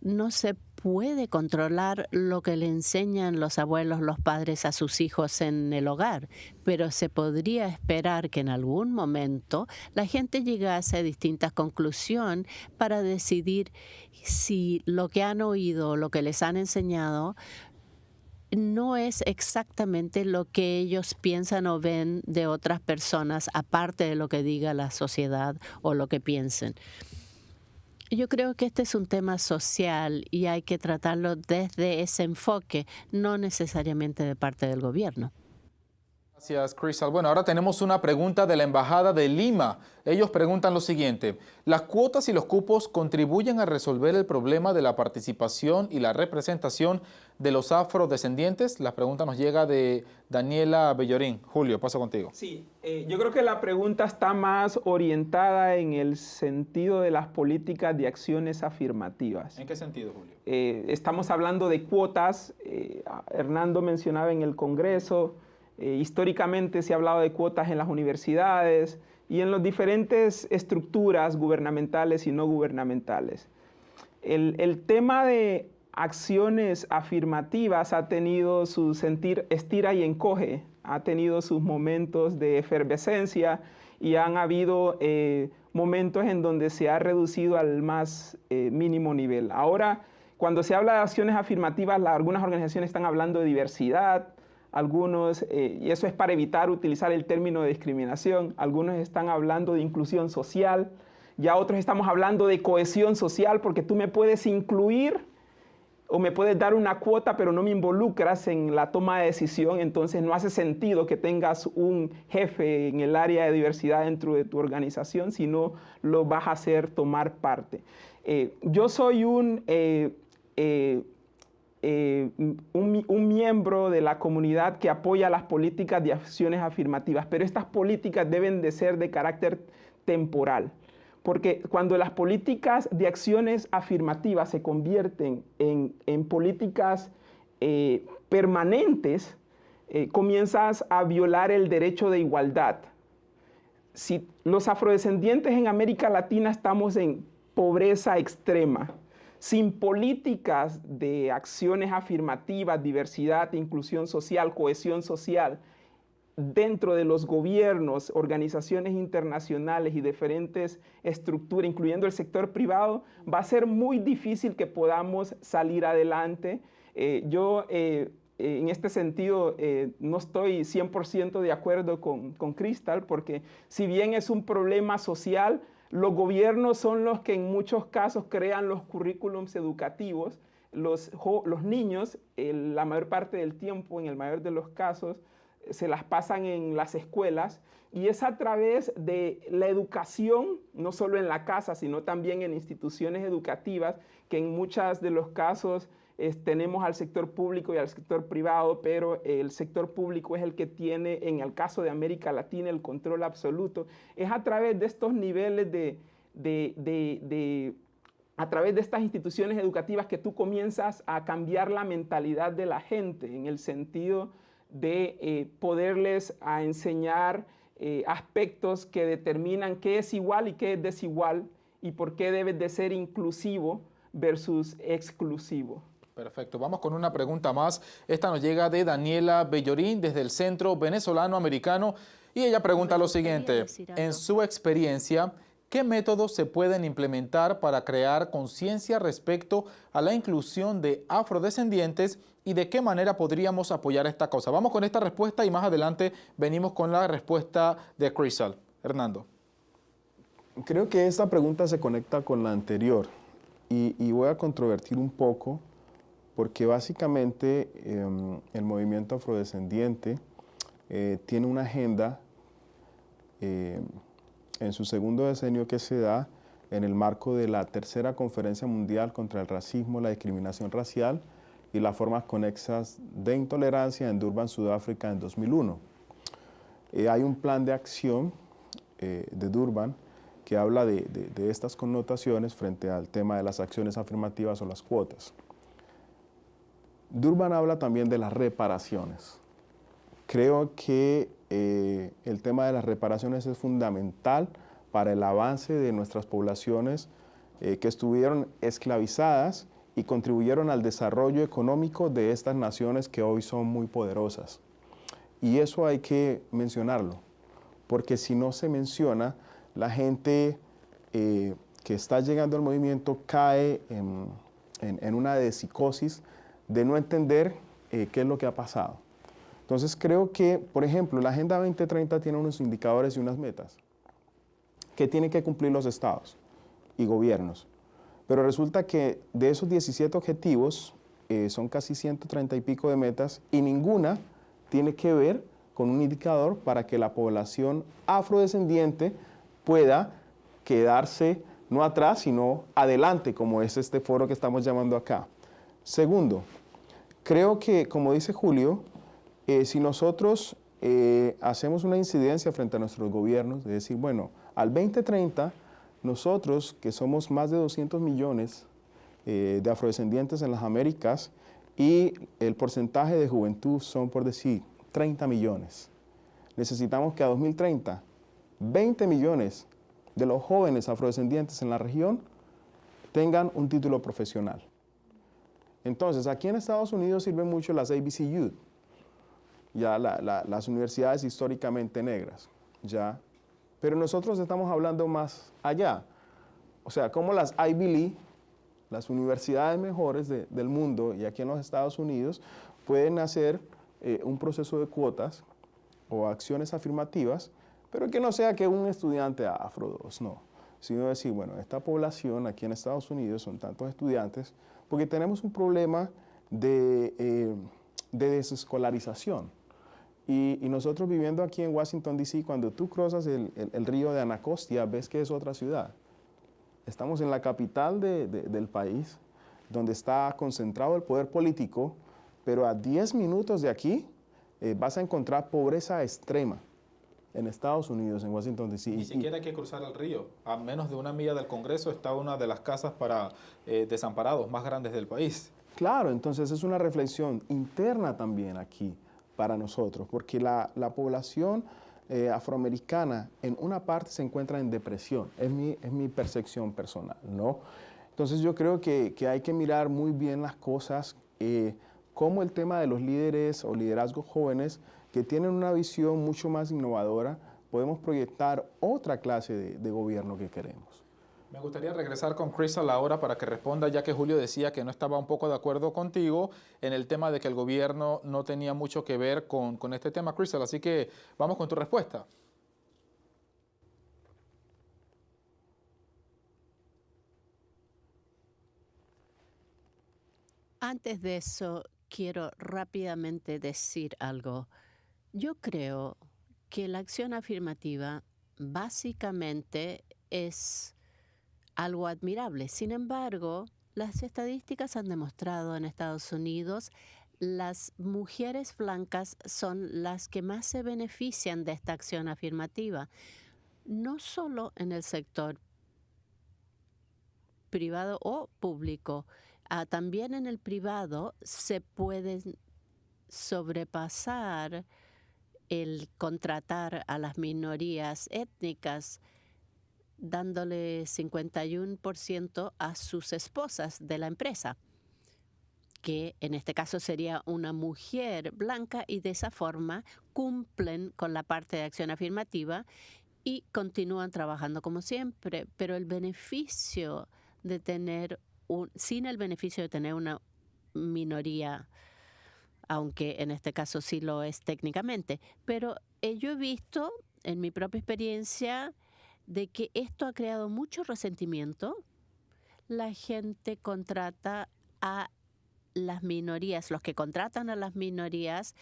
No se puede controlar lo que le enseñan los abuelos, los padres a sus hijos en el hogar, pero se podría esperar que en algún momento la gente llegase a distintas conclusiones para decidir si lo que han oído, lo que les han enseñado, no es exactamente lo que ellos piensan o ven de otras personas, aparte de lo que diga la sociedad o lo que piensen. Yo creo que este es un tema social y hay que tratarlo desde ese enfoque, no necesariamente de parte del gobierno. Gracias, Crystal. Bueno, ahora tenemos una pregunta de la Embajada de Lima. Ellos preguntan lo siguiente. ¿Las cuotas y los cupos contribuyen a resolver el problema de la participación y la representación de los afrodescendientes? La pregunta nos llega de Daniela Bellorín. Julio, paso contigo. Sí, eh, yo creo que la pregunta está más orientada en el sentido de las políticas de acciones afirmativas. ¿En qué sentido, Julio? Eh, estamos hablando de cuotas. Eh, Hernando mencionaba en el Congreso eh, históricamente se ha hablado de cuotas en las universidades y en las diferentes estructuras gubernamentales y no gubernamentales. El, tema de acciones afirmativas ha tenido su sentir estira y encoge, ha tenido sus momentos de efervescencia y han habido eh, momentos en donde se ha reducido al más eh, mínimo nivel. Ahora, cuando se habla de acciones afirmativas, algunas organizaciones están hablando de diversidad, algunos, eh, y eso es para evitar utilizar el término de discriminación, algunos están hablando de inclusión social, ya otros estamos hablando de cohesión social porque tú me puedes incluir o me puedes dar una cuota, pero no me involucras en la toma de decisión, entonces no hace sentido que tengas un jefe en el área de diversidad dentro de tu organización, si no lo vas a hacer tomar parte. Eh, yo soy un, eh, un, un, miembro de la comunidad que apoya las políticas de acciones afirmativas, pero estas políticas deben de ser de carácter temporal. Porque cuando las políticas de acciones afirmativas se convierten en, políticas eh, permanentes, eh, comienzas a violar el derecho de igualdad. Si los afrodescendientes en América Latina estamos en pobreza extrema, sin políticas de acciones afirmativas, diversidad, inclusión social, cohesión social, dentro de los gobiernos, organizaciones internacionales y diferentes estructuras, incluyendo el sector privado, va a ser muy difícil que podamos salir adelante. Eh, yo eh, en este sentido eh, no estoy 100% de acuerdo con Crystal, porque si bien es un problema social, los gobiernos son los que en muchos casos crean los currículums educativos. Los, niños, la mayor parte del tiempo, en el mayor de los casos, se las pasan en las escuelas y es a través de la educación, no solo en la casa, sino también en instituciones educativas, que en muchos de los casos tenemos al sector público y al sector privado, pero el sector público es el que tiene, en el caso de América Latina, el control absoluto. Es a través de estos niveles de, de a través de estas instituciones educativas que tú comienzas a cambiar la mentalidad de la gente en el sentido de eh, poderles a enseñar eh, aspectos que determinan qué es igual y qué es desigual y por qué debe de ser inclusivo versus exclusivo. Perfecto, vamos con una pregunta más. Esta nos llega de Daniela Bellorín desde el Centro Venezolano Americano y ella pregunta lo siguiente, en su experiencia, ¿Qué métodos se pueden implementar para crear conciencia respecto a la inclusión de afrodescendientes y de qué manera podríamos apoyar esta cosa? Vamos con esta respuesta y más adelante venimos con la respuesta de Crystal. Hernando. Creo que esta pregunta se conecta con la anterior y, voy a controvertir un poco porque básicamente em, el movimiento afrodescendiente eh, tiene una agenda em, en su segundo decenio que se da en el marco de la tercera conferencia mundial contra el racismo, la discriminación racial y las formas conexas de intolerancia en Durban, Sudáfrica en 2001. Eh, hay un plan de acción eh, de Durban que habla de, estas connotaciones frente al tema de las acciones afirmativas o las cuotas. Durban habla también de las reparaciones. Creo que eh, el tema de las reparaciones es fundamental para el avance de nuestras poblaciones eh, que estuvieron esclavizadas y contribuyeron al desarrollo económico de estas naciones que hoy son muy poderosas. Y eso hay que mencionarlo, porque si no se menciona, la gente eh, que está llegando al movimiento cae en, una de psicosis de no entender qué es lo que ha pasado. Entonces creo que, por ejemplo, la Agenda 2030 tiene unos indicadores y unas metas que tienen que cumplir los estados y gobiernos. Pero resulta que de esos 17 objetivos eh, son casi 130 y pico de metas y ninguna tiene que ver con un indicador para que la población afrodescendiente pueda quedarse no atrás, sino adelante, como es este foro que estamos llamando acá. Segundo, creo que, como dice Julio, eh, si nosotros eh, hacemos una incidencia frente a nuestros gobiernos, de decir, bueno, al 2030, nosotros, que somos más de 200 millones eh, de afrodescendientes en las Américas, y el porcentaje de juventud son, por decir, 30 millones. Necesitamos que a 2030, 20 millones de los jóvenes afrodescendientes en la región tengan un título profesional. Entonces, aquí en Estados Unidos sirven mucho las ABC Youth, ya las universidades históricamente negras, ya. Pero nosotros estamos hablando más allá. O sea, como las Ivy League, las universidades mejores del mundo y aquí en los Estados Unidos, pueden hacer eh, un proceso de cuotas o acciones afirmativas, pero que no sea que un estudiante afro dos, no, sino decir, bueno, esta población aquí en Estados Unidos son tantos estudiantes, porque tenemos un problema de, eh, de desescolarización. Y, nosotros viviendo aquí en Washington, D.C., cuando tú cruzas el, río de Anacostia, ves que es otra ciudad. Estamos en la capital del país, donde está concentrado el poder político, pero a 10 minutos de aquí eh, vas a encontrar pobreza extrema en Estados Unidos, en Washington, D.C. Ni siquiera hay que cruzar el río. A menos de una milla del Congreso está una de las casas para eh, desamparados más grandes del país. Claro, entonces es una reflexión interna también aquí para nosotros, porque la, población eh, afroamericana en una parte se encuentra en depresión, es mi, es mi percepción personal, ¿no? Entonces yo creo que, hay que mirar muy bien las cosas, eh, como el tema de los líderes o liderazgos jóvenes que tienen una visión mucho más innovadora, podemos proyectar otra clase de, gobierno que queremos. Me gustaría regresar con Crystal ahora para que responda, ya que Julio decía que no estaba un poco de acuerdo contigo en el tema de que el gobierno no tenía mucho que ver con, con este tema, Crystal. Así que vamos con tu respuesta. Antes de eso, quiero rápidamente decir algo. Yo creo que la acción afirmativa básicamente es algo admirable. Sin embargo, las estadísticas han demostrado en Estados Unidos las mujeres blancas son las que más se benefician de esta acción afirmativa, no solo en el sector privado o público, Ah, también en el privado se puede sobrepasar el contratar a las minorías étnicas dándole 51% a sus esposas de la empresa, que en este caso sería una mujer blanca y de esa forma cumplen con la parte de acción afirmativa y continúan trabajando como siempre, pero el beneficio de tener sin el beneficio de tener una minoría, aunque en este caso sí lo es técnicamente. Pero eh, yo he visto en mi propia experiencia de que esto ha creado mucho resentimiento. La gente contrata a las minorías, los que contratan a las minorías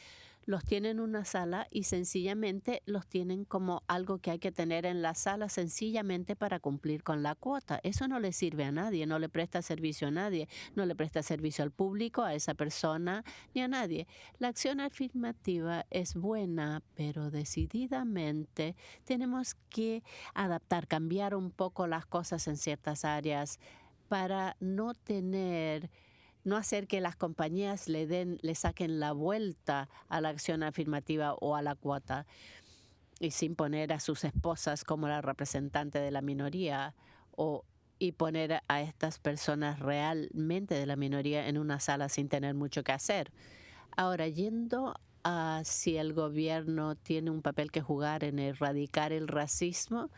los tienen en una sala y sencillamente los tienen como algo que hay que tener en la sala sencillamente para cumplir con la cuota. Eso no le sirve a nadie, no le presta servicio a nadie, no le presta servicio al público, a esa persona, ni a nadie. La acción afirmativa es buena, pero decididamente tenemos que adaptar, cambiar un poco las cosas en ciertas áreas para no tener no hacer que las compañías le den, le saquen la vuelta a la acción afirmativa o a la cuota y sin poner a sus esposas como la representante de la minoría o y poner a estas personas realmente de la minoría en una sala sin tener mucho que hacer. Ahora, yendo a si el gobierno tiene un papel que jugar en erradicar el racismo,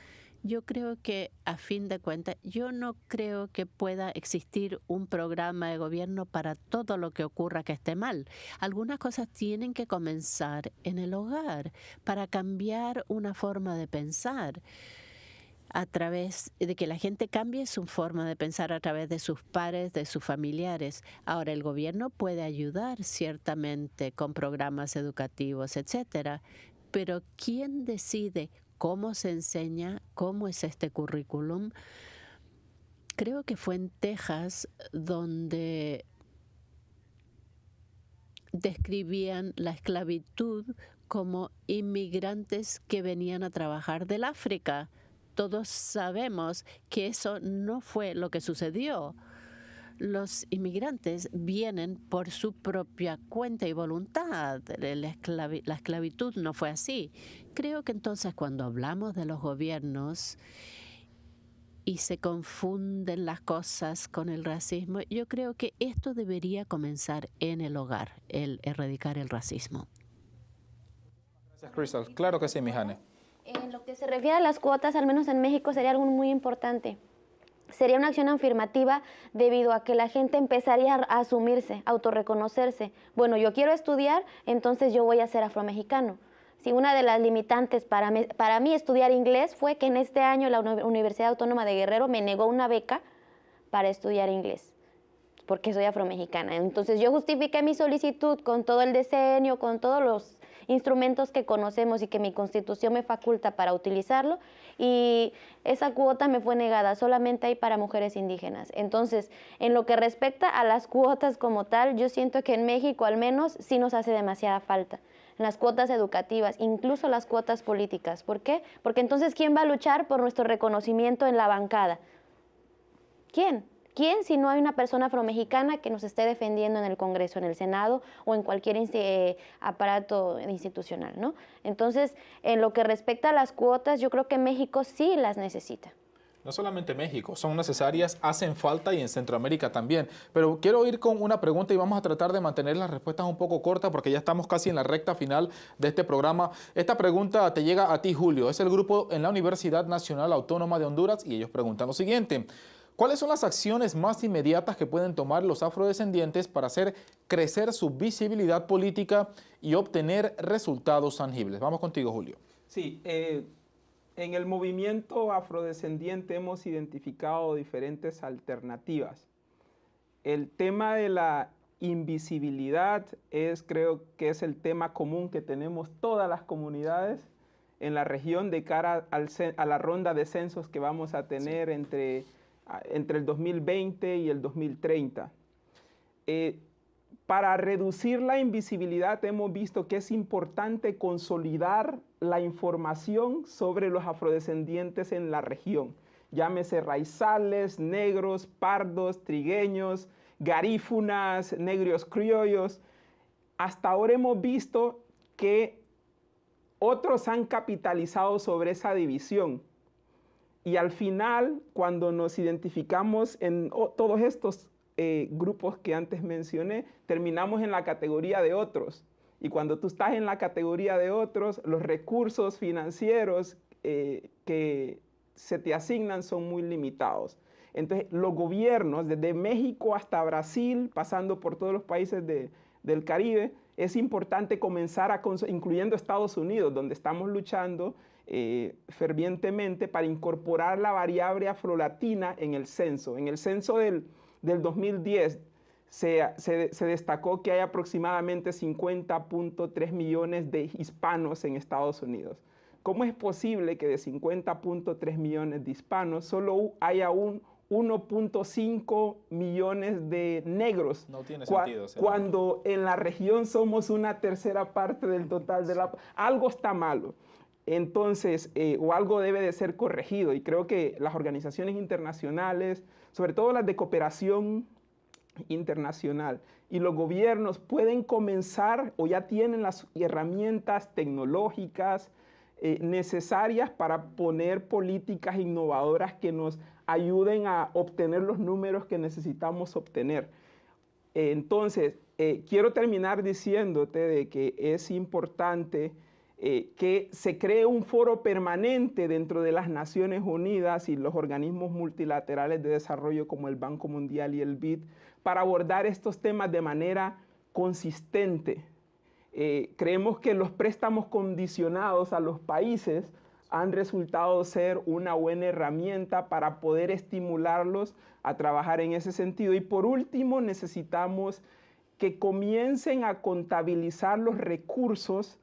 yo creo que a fin de cuentas, yo no creo que pueda existir un programa de gobierno para todo lo que ocurra que esté mal. Algunas cosas tienen que comenzar en el hogar para cambiar una forma de pensar a través de que la gente cambie su forma de pensar a través de sus pares, de sus familiares. Ahora el gobierno puede ayudar ciertamente con programas educativos, etcétera, pero ¿quién decide cómo se enseña, cómo es este currículum. Creo que fue en Texas donde describían la esclavitud como inmigrantes que venían a trabajar del África. Todos sabemos que eso no fue lo que sucedió los inmigrantes vienen por su propia cuenta y voluntad. La, esclavitud no fue así. Creo que entonces cuando hablamos de los gobiernos y se confunden las cosas con el racismo, yo creo que esto debería comenzar en el hogar, el erradicar el racismo. Gracias, Crystal. Claro que sí, Mijane. En lo que se refiere a las cuotas, al menos en México, sería algo muy importante sería una acción afirmativa debido a que la gente empezaría a asumirse, a autorreconocerse. Bueno, yo quiero estudiar, entonces yo voy a ser afromexicano. Si una de las limitantes para para mí estudiar inglés fue que en este año la Universidad Autónoma de Guerrero me negó una beca para estudiar inglés, porque soy afromexicana. Entonces yo justifiqué mi solicitud con todo el diseño, con todos los instrumentos que conocemos y que mi constitución me faculta para utilizarlo y esa cuota me fue negada, solamente hay para mujeres indígenas. Entonces, en lo que respecta a las cuotas como tal, yo siento que en México al menos sí nos hace demasiada falta las cuotas educativas, incluso las cuotas políticas. ¿Por qué? Porque entonces, ¿quién va a luchar por nuestro reconocimiento en la bancada? ¿Quién? ¿Quién si no hay una persona afromexicana que nos esté defendiendo en el Congreso, en el Senado o en cualquier eh, aparato institucional? ¿no? Entonces, en lo que respecta a las cuotas, yo creo que México sí las necesita. No solamente México, son necesarias, hacen falta y en Centroamérica también. Pero quiero ir con una pregunta y vamos a tratar de mantener las respuestas un poco cortas porque ya estamos casi en la recta final de este programa. Esta pregunta te llega a ti, Julio. Es el grupo en la Universidad Nacional Autónoma de Honduras y ellos preguntan lo siguiente. ¿Cuáles son las acciones más inmediatas que pueden tomar los afrodescendientes para hacer crecer su visibilidad política y obtener resultados tangibles? Vamos contigo, Julio. Sí, eh, en el movimiento afrodescendiente hemos identificado diferentes alternativas. El tema de la invisibilidad es, creo que es el tema común que tenemos todas las comunidades en la región de cara a la ronda de censos que vamos a tener entre, entre el 2020 y el 2030 para reducir la invisibilidad hemos visto que es importante consolidar la información sobre los afrodescendientes en la región. Llámese raizales, negros, pardos, trigueños, garífunas, negros criollos. Hasta ahora hemos visto que otros han capitalizado sobre esa división. Y al final, cuando nos identificamos en todos estos eh, grupos que antes mencioné, terminamos en la categoría de otros. Y cuando tú estás en la categoría de otros, los recursos financieros eh, que se te asignan son muy limitados. Entonces, los gobiernos, desde México hasta Brasil, pasando por todos los países del Caribe, es importante comenzar a, incluyendo Estados Unidos, donde estamos luchando eh, fervientemente para incorporar la variable afrolatina en el censo. En el censo del del 2010 se, destacó que hay aproximadamente 50.3 millones de hispanos en Estados Unidos. ¿Cómo es posible que de 50.3 millones de hispanos solo haya un 1.5 millones de negros. No tiene sentido. Cuando en la región somos una tercera parte del total de la... Algo está malo. Entonces, eh, o algo debe de ser corregido. Y creo que las organizaciones internacionales, sobre todo las de cooperación internacional, y los gobiernos pueden comenzar o ya tienen las herramientas tecnológicas eh, necesarias para poner políticas innovadoras que nos ayuden a obtener los números que necesitamos obtener. entonces, eh, quiero terminar diciéndote de que es importante eh, que se cree un foro permanente dentro de las Naciones Unidas y los organismos multilaterales de desarrollo como el Banco Mundial y el BID para abordar estos temas de manera consistente. Eh, creemos que los préstamos condicionados a los países han resultado ser una buena herramienta para poder estimularlos a trabajar en ese sentido. Y por último, necesitamos que comiencen a contabilizar los recursos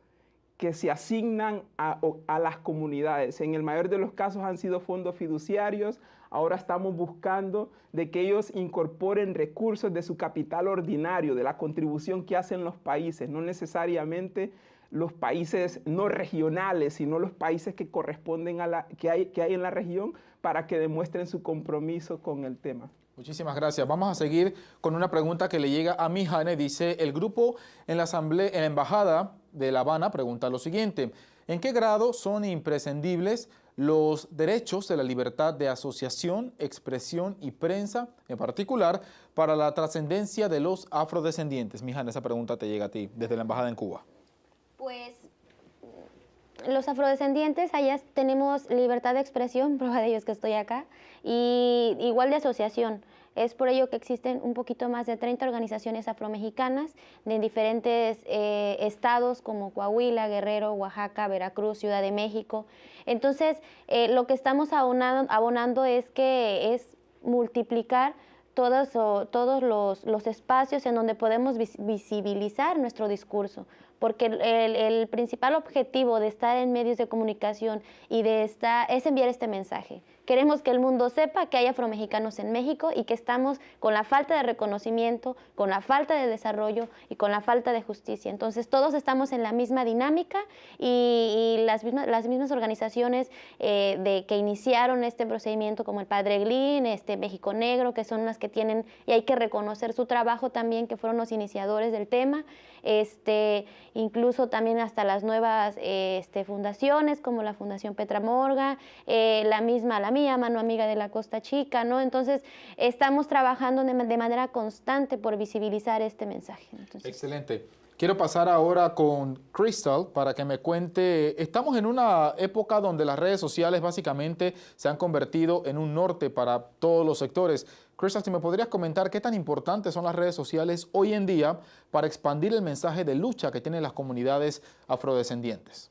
que se asignan a, las comunidades. En el mayor de los casos han sido fondos fiduciarios. Ahora estamos buscando de que ellos incorporen recursos de su capital ordinario, de la contribución que hacen los países, no necesariamente los países no regionales, sino los países que corresponden a la que hay, que hay en la región para que demuestren su compromiso con el tema. Muchísimas gracias. Vamos a seguir con una pregunta que le llega a mi Jane. Dice, el grupo en la, asamblea, en la Embajada de La Habana pregunta lo siguiente. ¿En qué grado son imprescindibles los derechos de la libertad de asociación, expresión y prensa, en particular, para la trascendencia de los afrodescendientes? Mijana, esa pregunta te llega a ti, desde la Embajada en Cuba. Pues los afrodescendientes, allá tenemos libertad de expresión, prueba de ello es que estoy acá, y igual de asociación. Es por ello que existen un poquito más de 30 organizaciones afromexicanas de diferentes eh, estados como Coahuila, Guerrero, Oaxaca, Veracruz, Ciudad de México. Entonces, eh, lo que estamos abonando, es que es multiplicar todos, todos los, los, espacios en donde podemos visibilizar nuestro discurso, porque el, principal objetivo de estar en medios de comunicación y de estar es enviar este mensaje. Queremos que el mundo sepa que hay afromexicanos en México y que estamos con la falta de reconocimiento, con la falta de desarrollo y con la falta de justicia. Entonces todos estamos en la misma dinámica y, las, mismas, las mismas organizaciones eh, de, que iniciaron este procedimiento como el Padre Glín, este México Negro, que son las que tienen, y hay que reconocer su trabajo también, que fueron los iniciadores del tema, este, incluso también hasta las nuevas este, fundaciones como la Fundación Petra Morga, eh, la misma, la mía, Mano Amiga de la Costa Chica, ¿no? Entonces, estamos trabajando de, manera constante por visibilizar este mensaje. Excelente. Quiero pasar ahora con Crystal para que me cuente, estamos en una época donde las redes sociales básicamente se han convertido en un norte para todos los sectores. Crystal, si me podrías comentar qué tan importantes son las redes sociales hoy en día para expandir el mensaje de lucha que tienen las comunidades afrodescendientes.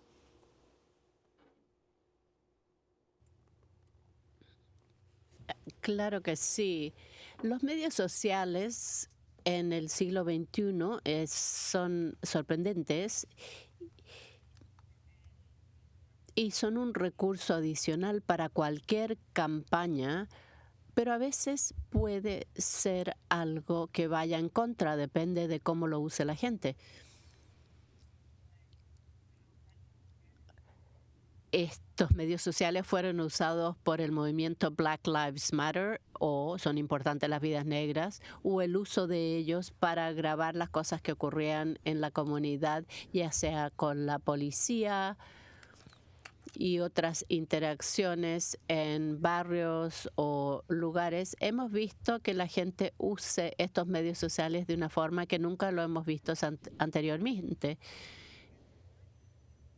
Claro que sí. Los medios sociales en el siglo XXI son sorprendentes y son un recurso adicional para cualquier campaña, pero a veces puede ser algo que vaya en contra, depende de cómo lo use la gente. estos medios sociales fueron usados por el movimiento Black Lives Matter o son importantes las vidas negras o el uso de ellos para grabar las cosas que ocurrían en la comunidad, ya sea con la policía y otras interacciones en barrios o lugares, hemos visto que la gente use estos medios sociales de una forma que nunca lo hemos visto anteriormente.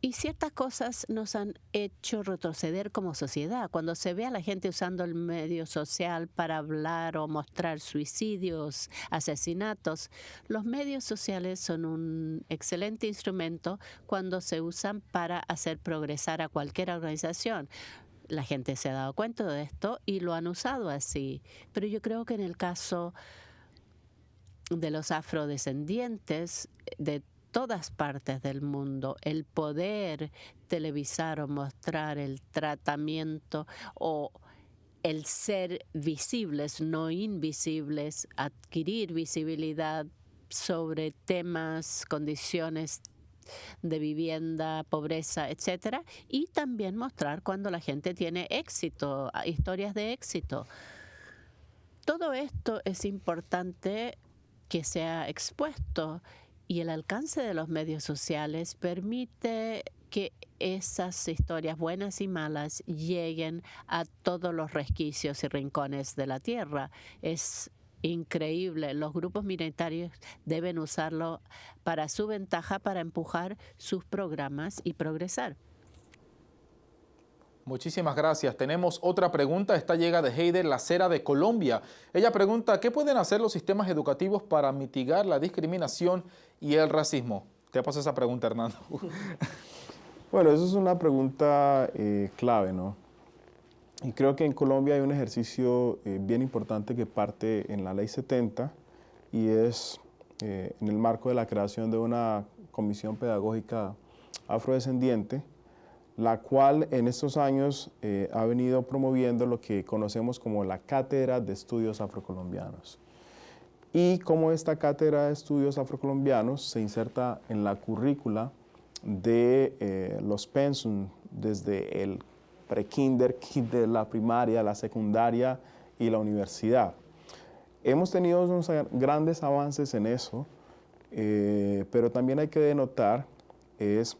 Y ciertas cosas nos han hecho retroceder como sociedad. Cuando se ve a la gente usando el medio social para hablar o mostrar suicidios, asesinatos, los medios sociales son un excelente instrumento cuando se usan para hacer progresar a cualquier organización. La gente se ha dado cuenta de esto y lo han usado así. Pero yo creo que en el caso de los afrodescendientes, de todas partes del mundo, el poder televisar o mostrar el tratamiento o el ser visibles, no invisibles, adquirir visibilidad sobre temas, condiciones de vivienda, pobreza, etcétera, y también mostrar cuando la gente tiene éxito, historias de éxito. Todo esto es importante que sea expuesto y el alcance de los medios sociales permite que esas historias buenas y malas lleguen a todos los resquicios y rincones de la tierra. Es increíble. Los grupos minoritarios deben usarlo para su ventaja, para empujar sus programas y progresar. Muchísimas gracias. Tenemos otra pregunta. Esta llega de Heider Lacera de Colombia. Ella pregunta, ¿qué pueden hacer los sistemas educativos para mitigar la discriminación y el racismo? ¿Qué pasa esa pregunta, Hernando? bueno, eso es una pregunta eh, clave, ¿no? Y creo que en Colombia hay un ejercicio eh, bien importante que parte en la Ley 70 y es eh, en el marco de la creación de una comisión pedagógica afrodescendiente la cual en estos años eh, ha venido promoviendo lo que conocemos como la Cátedra de Estudios Afrocolombianos. Y como esta Cátedra de Estudios Afrocolombianos se inserta en la currícula de eh, los pensum desde el pre-kinder, kinder, la primaria, la secundaria y la universidad. Hemos tenido unos grandes avances en eso, eh, pero también hay que denotar es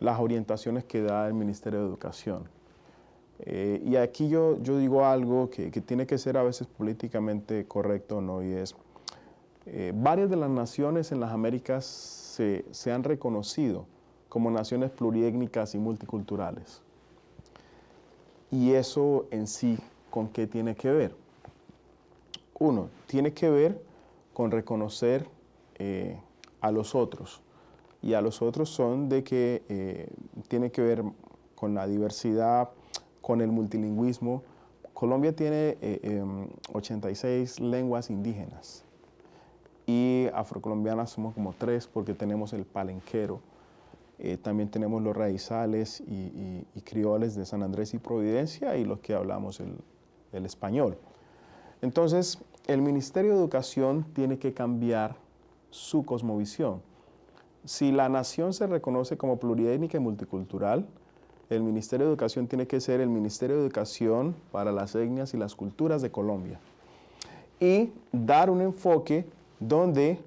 las orientaciones que da el Ministerio de Educación. Eh, y aquí yo, yo digo algo que, tiene que ser a veces políticamente correcto, ¿no? Y es, eh, varias de las naciones en las Américas se, han reconocido como naciones pluriétnicas y multiculturales. Y eso en sí, ¿con qué tiene que ver? Uno, tiene que ver con reconocer eh, a los otros. Y a los otros son de que eh, tiene que ver con la diversidad, con el multilingüismo. Colombia tiene 86 eh, em, lenguas indígenas y afrocolombianas somos como tres porque tenemos el palenquero, eh, también tenemos los raizales y, crioles de San Andrés y Providencia y los que hablamos el, español. Entonces, el Ministerio de Educación tiene que cambiar su cosmovisión. Si la nación se reconoce como pluriétnica y multicultural, el Ministerio de Educación tiene que ser el Ministerio de Educación para las etnias y las culturas de Colombia. Y dar un enfoque donde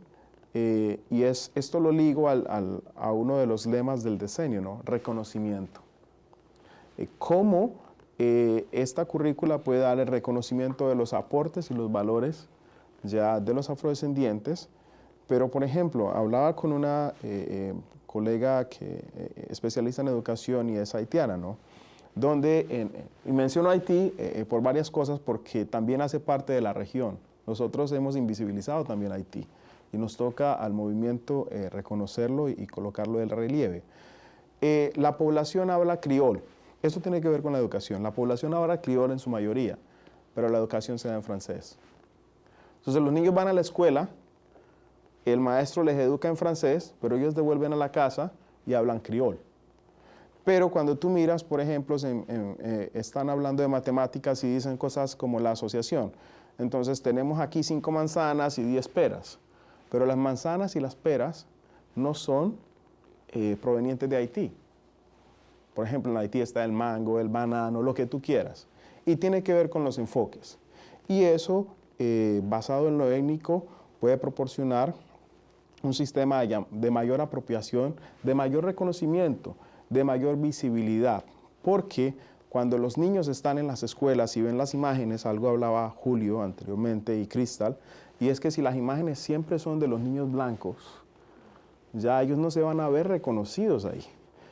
eh, y es, esto lo ligo a uno de los lemas del diseño, ¿no? reconocimiento. Eh, ¿Cómo eh, esta currícula puede dar el reconocimiento de los aportes y los valores ya de los afrodescendientes? Pero, por ejemplo, hablaba con una colega que especialista en educación y es haitiana, ¿no? donde, y menciono Haití por varias cosas porque también hace parte de la región. Nosotros hemos invisibilizado también Haití y nos toca al movimiento eh, reconocerlo y, colocarlo del relieve. Eh, la población habla criol. Esto tiene que ver con la educación. La población habla criol en su mayoría, pero la educación se da en francés. Entonces los niños van a la escuela, el maestro les educa en francés, pero ellos devuelven a la casa y hablan criol. Pero cuando tú miras, por ejemplo, eh, están hablando de matemáticas y dicen cosas como la asociación. Entonces tenemos aquí cinco manzanas y diez peras. Pero las manzanas y las peras no son eh, provenientes de Haití. Por ejemplo, en Haití está el mango, el banano, lo que tú quieras. Y tiene que ver con los enfoques. Y eso, eh, basado en lo étnico, puede proporcionar un sistema de mayor apropiación, de mayor reconocimiento, de mayor visibilidad. Porque cuando los niños están en las escuelas y ven las imágenes, algo hablaba Julio anteriormente y Cristal, y es que si las imágenes siempre son de los niños blancos, ya ellos no se van a ver reconocidos ahí.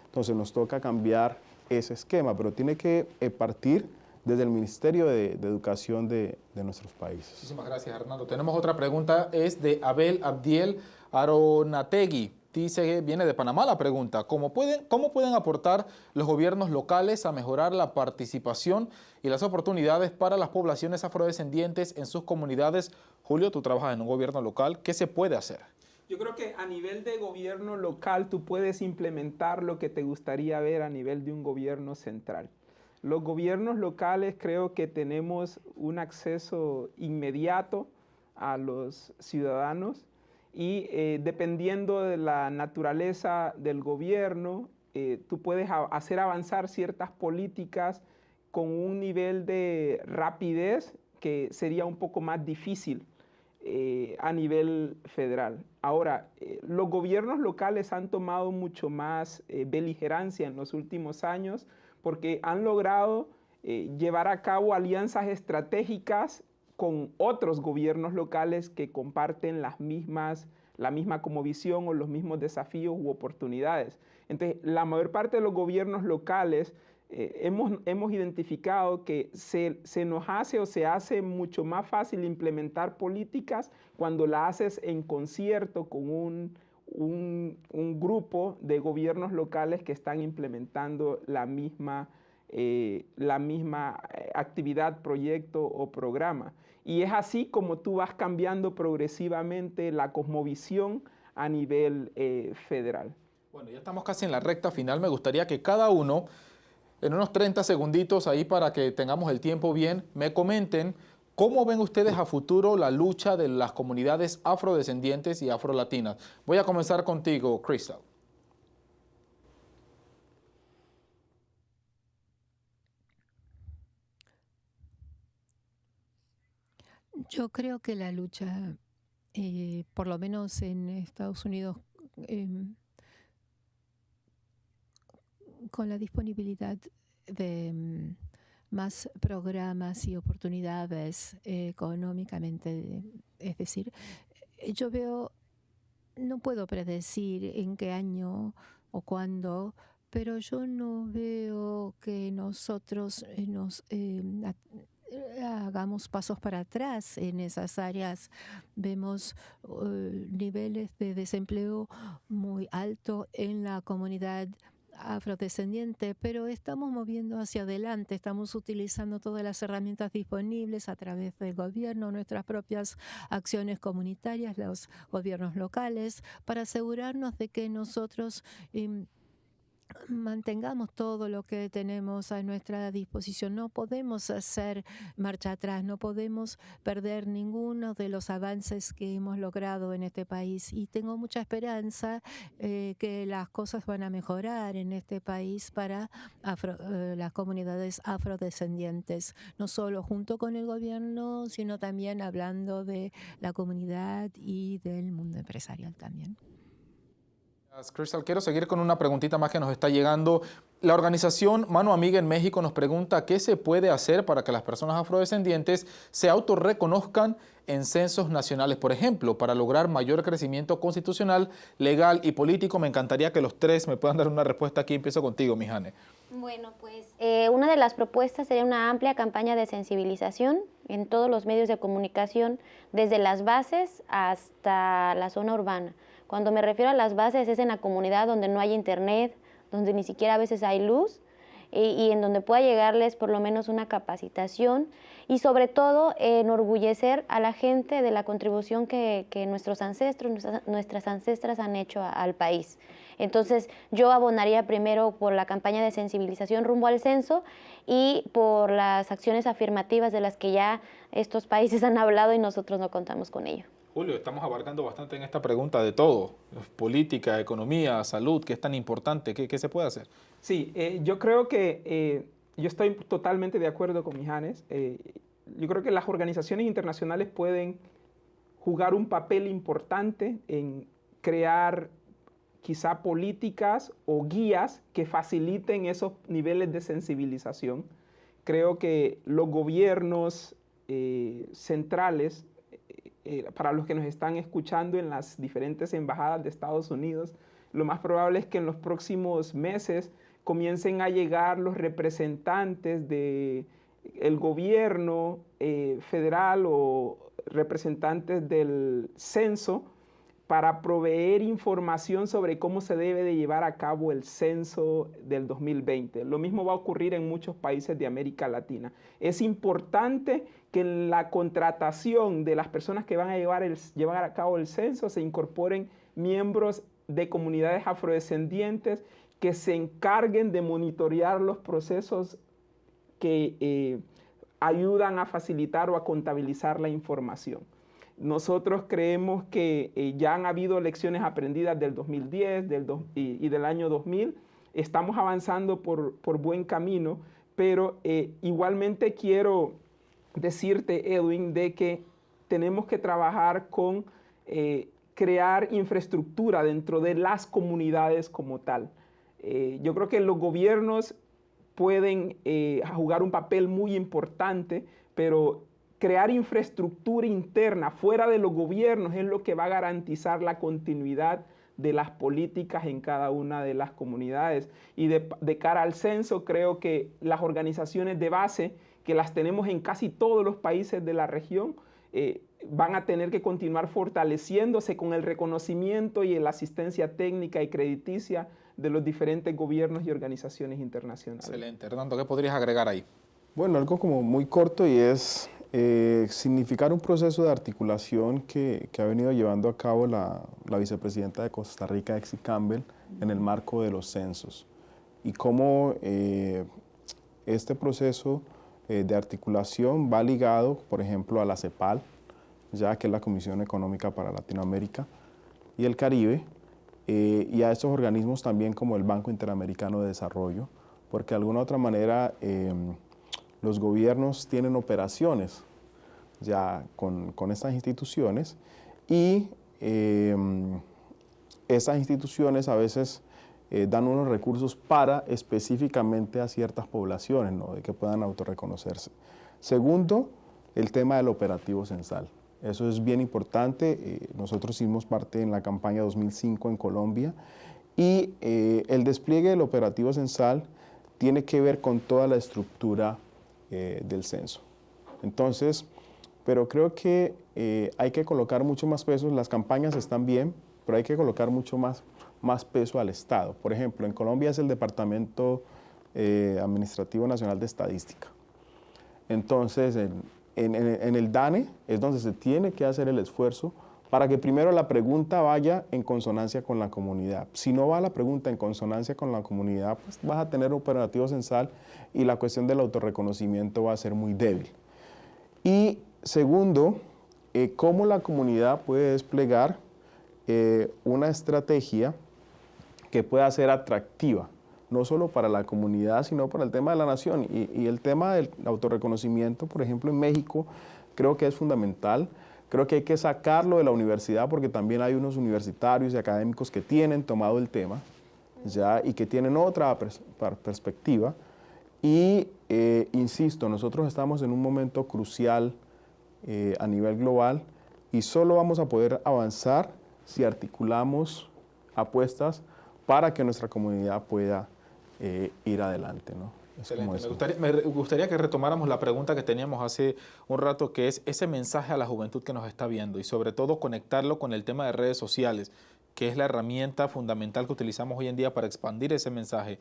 Entonces nos toca cambiar ese esquema, pero tiene que eh, partir desde el Ministerio de, Educación de, nuestros países. Muchísimas gracias, Hernando. Tenemos otra pregunta, es de Abel Abdiel Aronategui. Dice, viene de Panamá la pregunta, ¿cómo pueden, ¿cómo pueden aportar los gobiernos locales a mejorar la participación y las oportunidades para las poblaciones afrodescendientes en sus comunidades? Julio, tú trabajas en un gobierno local, ¿qué se puede hacer? Yo creo que a nivel de gobierno local tú puedes implementar lo que te gustaría ver a nivel de un gobierno central. Los gobiernos locales creo que tenemos un acceso inmediato a los ciudadanos y eh, dependiendo de la naturaleza del gobierno, eh, tú puedes hacer avanzar ciertas políticas con un nivel de rapidez que sería un poco más difícil eh, a nivel federal. Ahora, los gobiernos locales han tomado mucho más beligerancia en los últimos años porque han logrado llevar a cabo alianzas estratégicas con otros gobiernos locales que comparten las mismas, la misma como visión o los mismos desafíos u oportunidades. Entonces, la mayor parte de los gobiernos locales eh, hemos, hemos, identificado que se, se, nos hace o se hace mucho más fácil implementar políticas cuando la haces en concierto con un, un, grupo de gobiernos locales que están implementando la misma, eh, la misma eh, actividad, proyecto o programa. Y es así como tú vas cambiando progresivamente la cosmovisión a nivel eh, federal. Bueno, ya estamos casi en la recta final. Me gustaría que cada uno, en unos 30 segunditos ahí para que tengamos el tiempo bien, me comenten cómo ven ustedes a futuro la lucha de las comunidades afrodescendientes y afrolatinas. Voy a comenzar contigo, Crystal. Yo creo que la lucha, eh, por lo menos en Estados Unidos, em, con la disponibilidad de em, más programas y oportunidades económicamente, es decir, yo veo, no puedo predecir en qué año o cuándo, pero yo no veo que nosotros eh, nos eh, hagamos pasos para atrás en esas áreas. Vemos niveles de desempleo muy alto en la comunidad afrodescendiente, pero estamos moviendo hacia adelante, estamos utilizando todas las herramientas disponibles a través del gobierno, nuestras propias acciones comunitarias, los gobiernos locales, para asegurarnos de que nosotros... Em, mantengamos todo lo que tenemos a nuestra disposición. No podemos hacer marcha atrás, no podemos perder ninguno de los avances que hemos logrado en este país. Y tengo mucha esperanza eh, que las cosas van a mejorar en este país para eh, las comunidades afrodescendientes, no solo junto con el gobierno, sino también hablando de la comunidad y del mundo empresarial también. Crystal, quiero seguir con una preguntita más que nos está llegando. La organización Mano Amiga en México nos pregunta qué se puede hacer para que las personas afrodescendientes se autorreconozcan en censos nacionales, por ejemplo, para lograr mayor crecimiento constitucional, legal y político. Me encantaría que los tres me puedan dar una respuesta aquí. Empiezo contigo, Mijane. Bueno, pues eh, una de las propuestas sería una amplia campaña de sensibilización en todos los medios de comunicación, desde las bases hasta la zona urbana cuando me refiero a las bases es en la comunidad donde no hay internet, donde ni siquiera a veces hay luz y, en donde pueda llegarles por lo menos una capacitación y sobre todo enorgullecer a la gente de la contribución que, nuestros ancestros, nuestras, ancestras han hecho al país. Entonces yo abonaría primero por la campaña de sensibilización rumbo al censo y por las acciones afirmativas de las que ya estos países han hablado y nosotros no contamos con ello. Julio, estamos abarcando bastante en esta pregunta de todo, política, economía, salud, que es tan importante, ¿qué, se puede hacer? Sí, eh, yo creo que eh, yo estoy totalmente de acuerdo con Mijanes. Eh, yo creo que las organizaciones internacionales pueden jugar un papel importante en crear quizá políticas o guías que faciliten esos niveles de sensibilización. Creo que los gobiernos centrales eh, para los que nos están escuchando en las diferentes embajadas de Estados Unidos, lo más probable es que en los próximos meses comiencen a llegar los representantes del el gobierno eh, federal o representantes del censo para proveer información sobre cómo se debe de llevar a cabo el censo del 2020. Lo mismo va a ocurrir en muchos países de América Latina. Es importante que en la contratación de las personas que van a llevar, a cabo el censo se incorporen miembros de comunidades afrodescendientes que se encarguen de monitorear los procesos que eh, ayudan a facilitar o a contabilizar la información. Nosotros creemos que eh, ya han habido lecciones aprendidas del 2010 del y, del año 2000. Estamos avanzando por, buen camino, pero eh, igualmente quiero decirte, Edwin, de que tenemos que trabajar con eh, crear infraestructura dentro de las comunidades como tal. yo creo que los gobiernos pueden jugar un papel muy importante, pero crear infraestructura interna fuera de los gobiernos es lo que va a garantizar la continuidad de las políticas en cada una de las comunidades. Y de, cara al censo, creo que las organizaciones de base, que las tenemos en casi todos los países de la región, eh, van a tener que continuar fortaleciéndose con el reconocimiento y la asistencia técnica y crediticia de los diferentes gobiernos y organizaciones internacionales. Excelente. Hernando, ¿qué podrías agregar ahí? Bueno, algo como muy corto y es eh, significar un proceso de articulación que, ha venido llevando a cabo la, vicepresidenta de Costa Rica, Exi Campbell, en el marco de los censos. Y cómo eh, este proceso eh, de articulación va ligado, por ejemplo, a la CEPAL, ya que es la Comisión Económica para Latinoamérica y el Caribe, y a estos organismos también como el Banco Interamericano de Desarrollo, porque de alguna otra manera los gobiernos tienen operaciones ya con, estas instituciones y em, esas instituciones a veces eh, dan unos recursos para específicamente a ciertas poblaciones, ¿no? de que puedan autorreconocerse. Segundo, el tema del operativo censal. Eso es bien importante. Eh, nosotros hicimos parte en la campaña 2005 en Colombia Y eh, el despliegue del operativo censal tiene que ver con toda la estructura eh, del censo. Entonces, pero creo que eh, hay que colocar mucho más peso, las campañas están bien, pero hay que colocar mucho más, más peso al Estado. Por ejemplo, en Colombia es el Departamento Administrativo Nacional de Estadística. Entonces, en, en, el DANE es donde se tiene que hacer el esfuerzo para que primero la pregunta vaya en consonancia con la comunidad. Si no va la pregunta en consonancia con la comunidad, pues vas a tener operativo censal y la cuestión del autorreconocimiento va a ser muy débil. Y segundo, eh, cómo la comunidad puede desplegar eh, una estrategia que pueda ser atractiva no solo para la comunidad, sino para el tema de la nación. Y, el tema del autorreconocimiento, por ejemplo, en México, creo que es fundamental. Creo que hay que sacarlo de la universidad porque también hay unos universitarios y académicos que tienen tomado el tema ya y que tienen otra perspectiva. Y eh, insisto, nosotros estamos en un momento crucial eh, a nivel global y solo vamos a poder avanzar si articulamos apuestas para que nuestra comunidad pueda eh, ir adelante. ¿no? Me, gustaría, que retomáramos la pregunta que teníamos hace un rato, que es ese mensaje a la juventud que nos está viendo y sobre todo conectarlo con el tema de redes sociales, que es la herramienta fundamental que utilizamos hoy en día para expandir ese mensaje.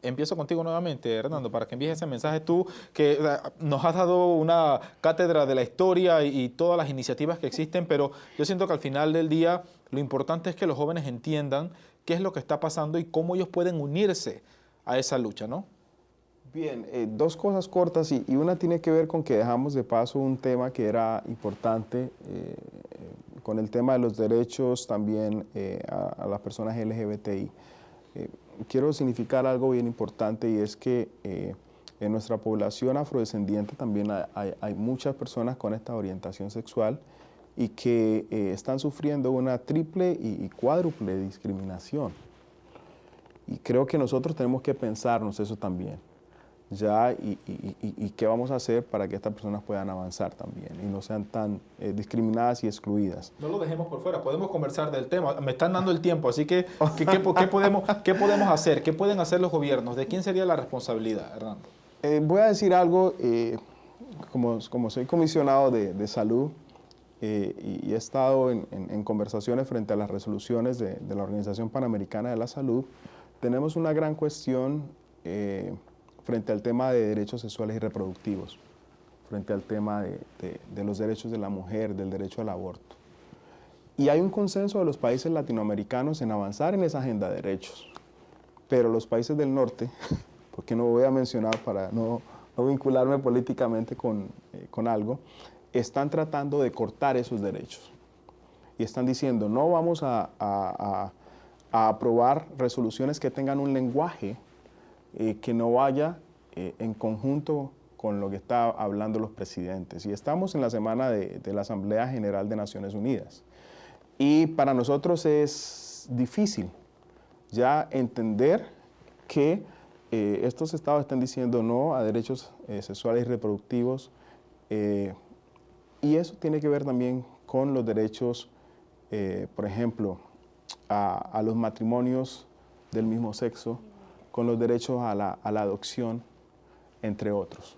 Empiezo contigo nuevamente, Hernando, para que envíes ese mensaje tú, que nos has dado una cátedra de la historia y, y todas las iniciativas que existen, pero yo siento que al final del día lo importante es que los jóvenes entiendan qué es lo que está pasando y cómo ellos pueden unirse a esa lucha, ¿no? Bien, eh, dos cosas cortas y, una tiene que ver con que dejamos de paso un tema que era importante eh, con el tema de los derechos también eh, a, las personas LGBTI. quiero significar algo bien importante y es que en nuestra población afrodescendiente también hay, muchas personas con esta orientación sexual y que están sufriendo una triple y cuádruple discriminación. Y creo que nosotros tenemos que pensarnos eso también, ya, y, qué vamos a hacer para que estas personas puedan avanzar también y no sean tan eh, discriminadas y excluidas. No lo dejemos por fuera, podemos conversar del tema, me están dando el tiempo, así que, ¿qué, podemos, ¿qué podemos hacer? ¿Qué pueden hacer los gobiernos? ¿De quién sería la responsabilidad, Hernando? Eh, voy a decir algo, eh, como, como soy comisionado de, salud, y he estado en, conversaciones frente a las resoluciones de, de, la Organización Panamericana de la Salud, tenemos una gran cuestión eh, frente al tema de derechos sexuales y reproductivos, frente al tema de, los derechos de la mujer, del derecho al aborto. Y hay un consenso de los países latinoamericanos en avanzar en esa agenda de derechos. Pero los países del norte, porque no voy a mencionar para no, vincularme políticamente eh, con, algo, están tratando de cortar esos derechos. Y están diciendo, no vamos a a aprobar resoluciones que tengan un lenguaje eh, que no vaya eh, en conjunto con lo que está hablando los presidentes. Y estamos en la semana de, la Asamblea General de Naciones Unidas. Y para nosotros es difícil ya entender que eh, estos estados están diciendo no a derechos sexuales y reproductivos. y eso tiene que ver también con los derechos, por ejemplo, a, los matrimonios del mismo sexo, con los derechos a la, adopción, entre otros.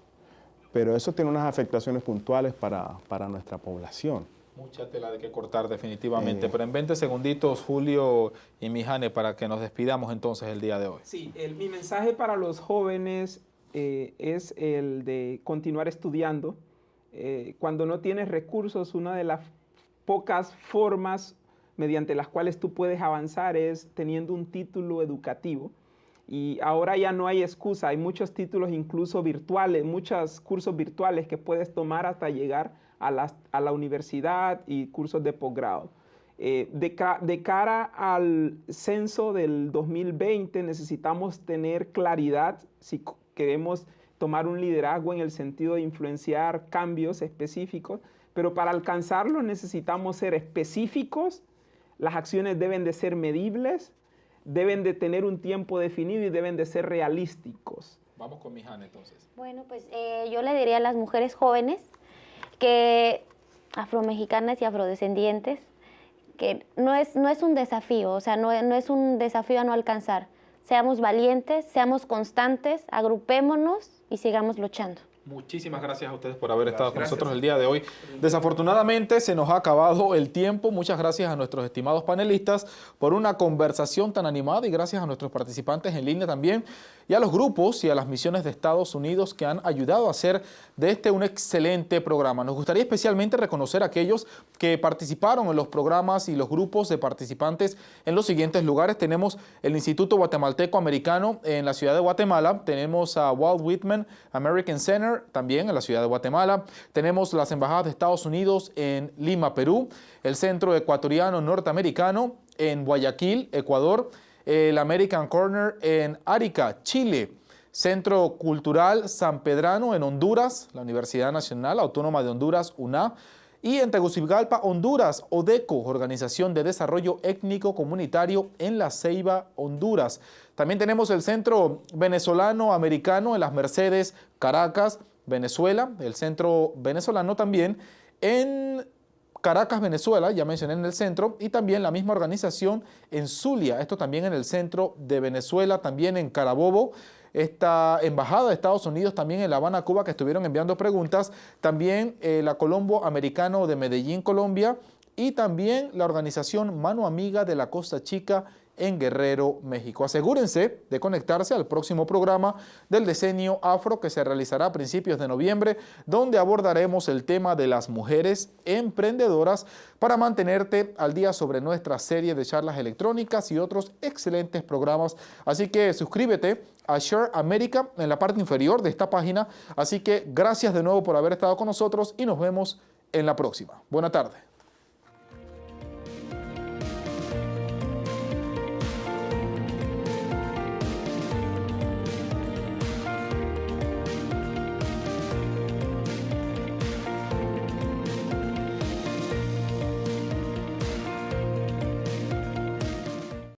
Pero eso tiene unas afectaciones puntuales para, nuestra población. Mucha tela de que cortar definitivamente, eh. pero en 20 segunditos, Julio y Mijane, para que nos despidamos entonces el día de hoy. Sí, mi mensaje para los jóvenes eh, es el de continuar estudiando. Eh, cuando no tienes recursos, una de las pocas formas mediante las cuales tú puedes avanzar es teniendo un título educativo. Y ahora ya no hay excusa, hay muchos títulos incluso virtuales, muchos cursos virtuales que puedes tomar hasta llegar a la, universidad y cursos de posgrado. Eh, de, de, cara al censo del 2020 necesitamos tener claridad si queremos tomar un liderazgo en el sentido de influenciar cambios específicos, pero para alcanzarlo necesitamos ser específicos las acciones deben de ser medibles, deben de tener un tiempo definido y deben de ser realísticos. Vamos con Mijana entonces. Bueno, pues eh, yo le diría a las mujeres jóvenes que afromexicanas y afrodescendientes que no es, no es un desafío, o sea, no, no es un desafío a no alcanzar. Seamos valientes, seamos constantes, agrupémonos y sigamos luchando. Muchísimas gracias a ustedes por haber estado con nosotros el día de hoy. Desafortunadamente se nos ha acabado el tiempo. Muchas gracias a nuestros estimados panelistas por una conversación tan animada y gracias a nuestros participantes en línea también y a los grupos y a las misiones de Estados Unidos que han ayudado a hacer de este un excelente programa. Nos gustaría especialmente reconocer a aquellos que participaron en los programas y los grupos de participantes en los siguientes lugares. Tenemos el Instituto Guatemalteco Americano en la ciudad de Guatemala, tenemos a Walt Whitman American Center, también en la ciudad de Guatemala. Tenemos las embajadas de Estados Unidos en Lima, Perú, el Centro Ecuatoriano Norteamericano en Guayaquil, Ecuador, el American Corner en Arica, Chile, Centro Cultural San Pedrano en Honduras, la Universidad Nacional Autónoma de Honduras, UNA, y en Tegucigalpa, Honduras, ODECO, Organización de Desarrollo Étnico Comunitario en La Ceiba, Honduras. También tenemos el Centro Venezolano Americano en Las Mercedes, Caracas, Venezuela, el Centro Venezolano también en Caracas, Venezuela, ya mencioné en el centro, y también la misma organización en Zulia, esto también en el centro de Venezuela, también en Carabobo, esta embajada de Estados Unidos también en La Habana, Cuba, que estuvieron enviando preguntas, también eh, la Colombo Americano de Medellín, Colombia, y también la organización Mano Amiga de la Costa Chica en Guerrero, México. Asegúrense de conectarse al próximo programa del Decenio Afro que se realizará a principios de noviembre, donde abordaremos el tema de las mujeres emprendedoras para mantenerte al día sobre nuestra serie de charlas electrónicas y otros excelentes programas. Así que suscríbete a Share America en la parte inferior de esta página. Así que gracias de nuevo por haber estado con nosotros y nos vemos en la próxima. Buena tarde.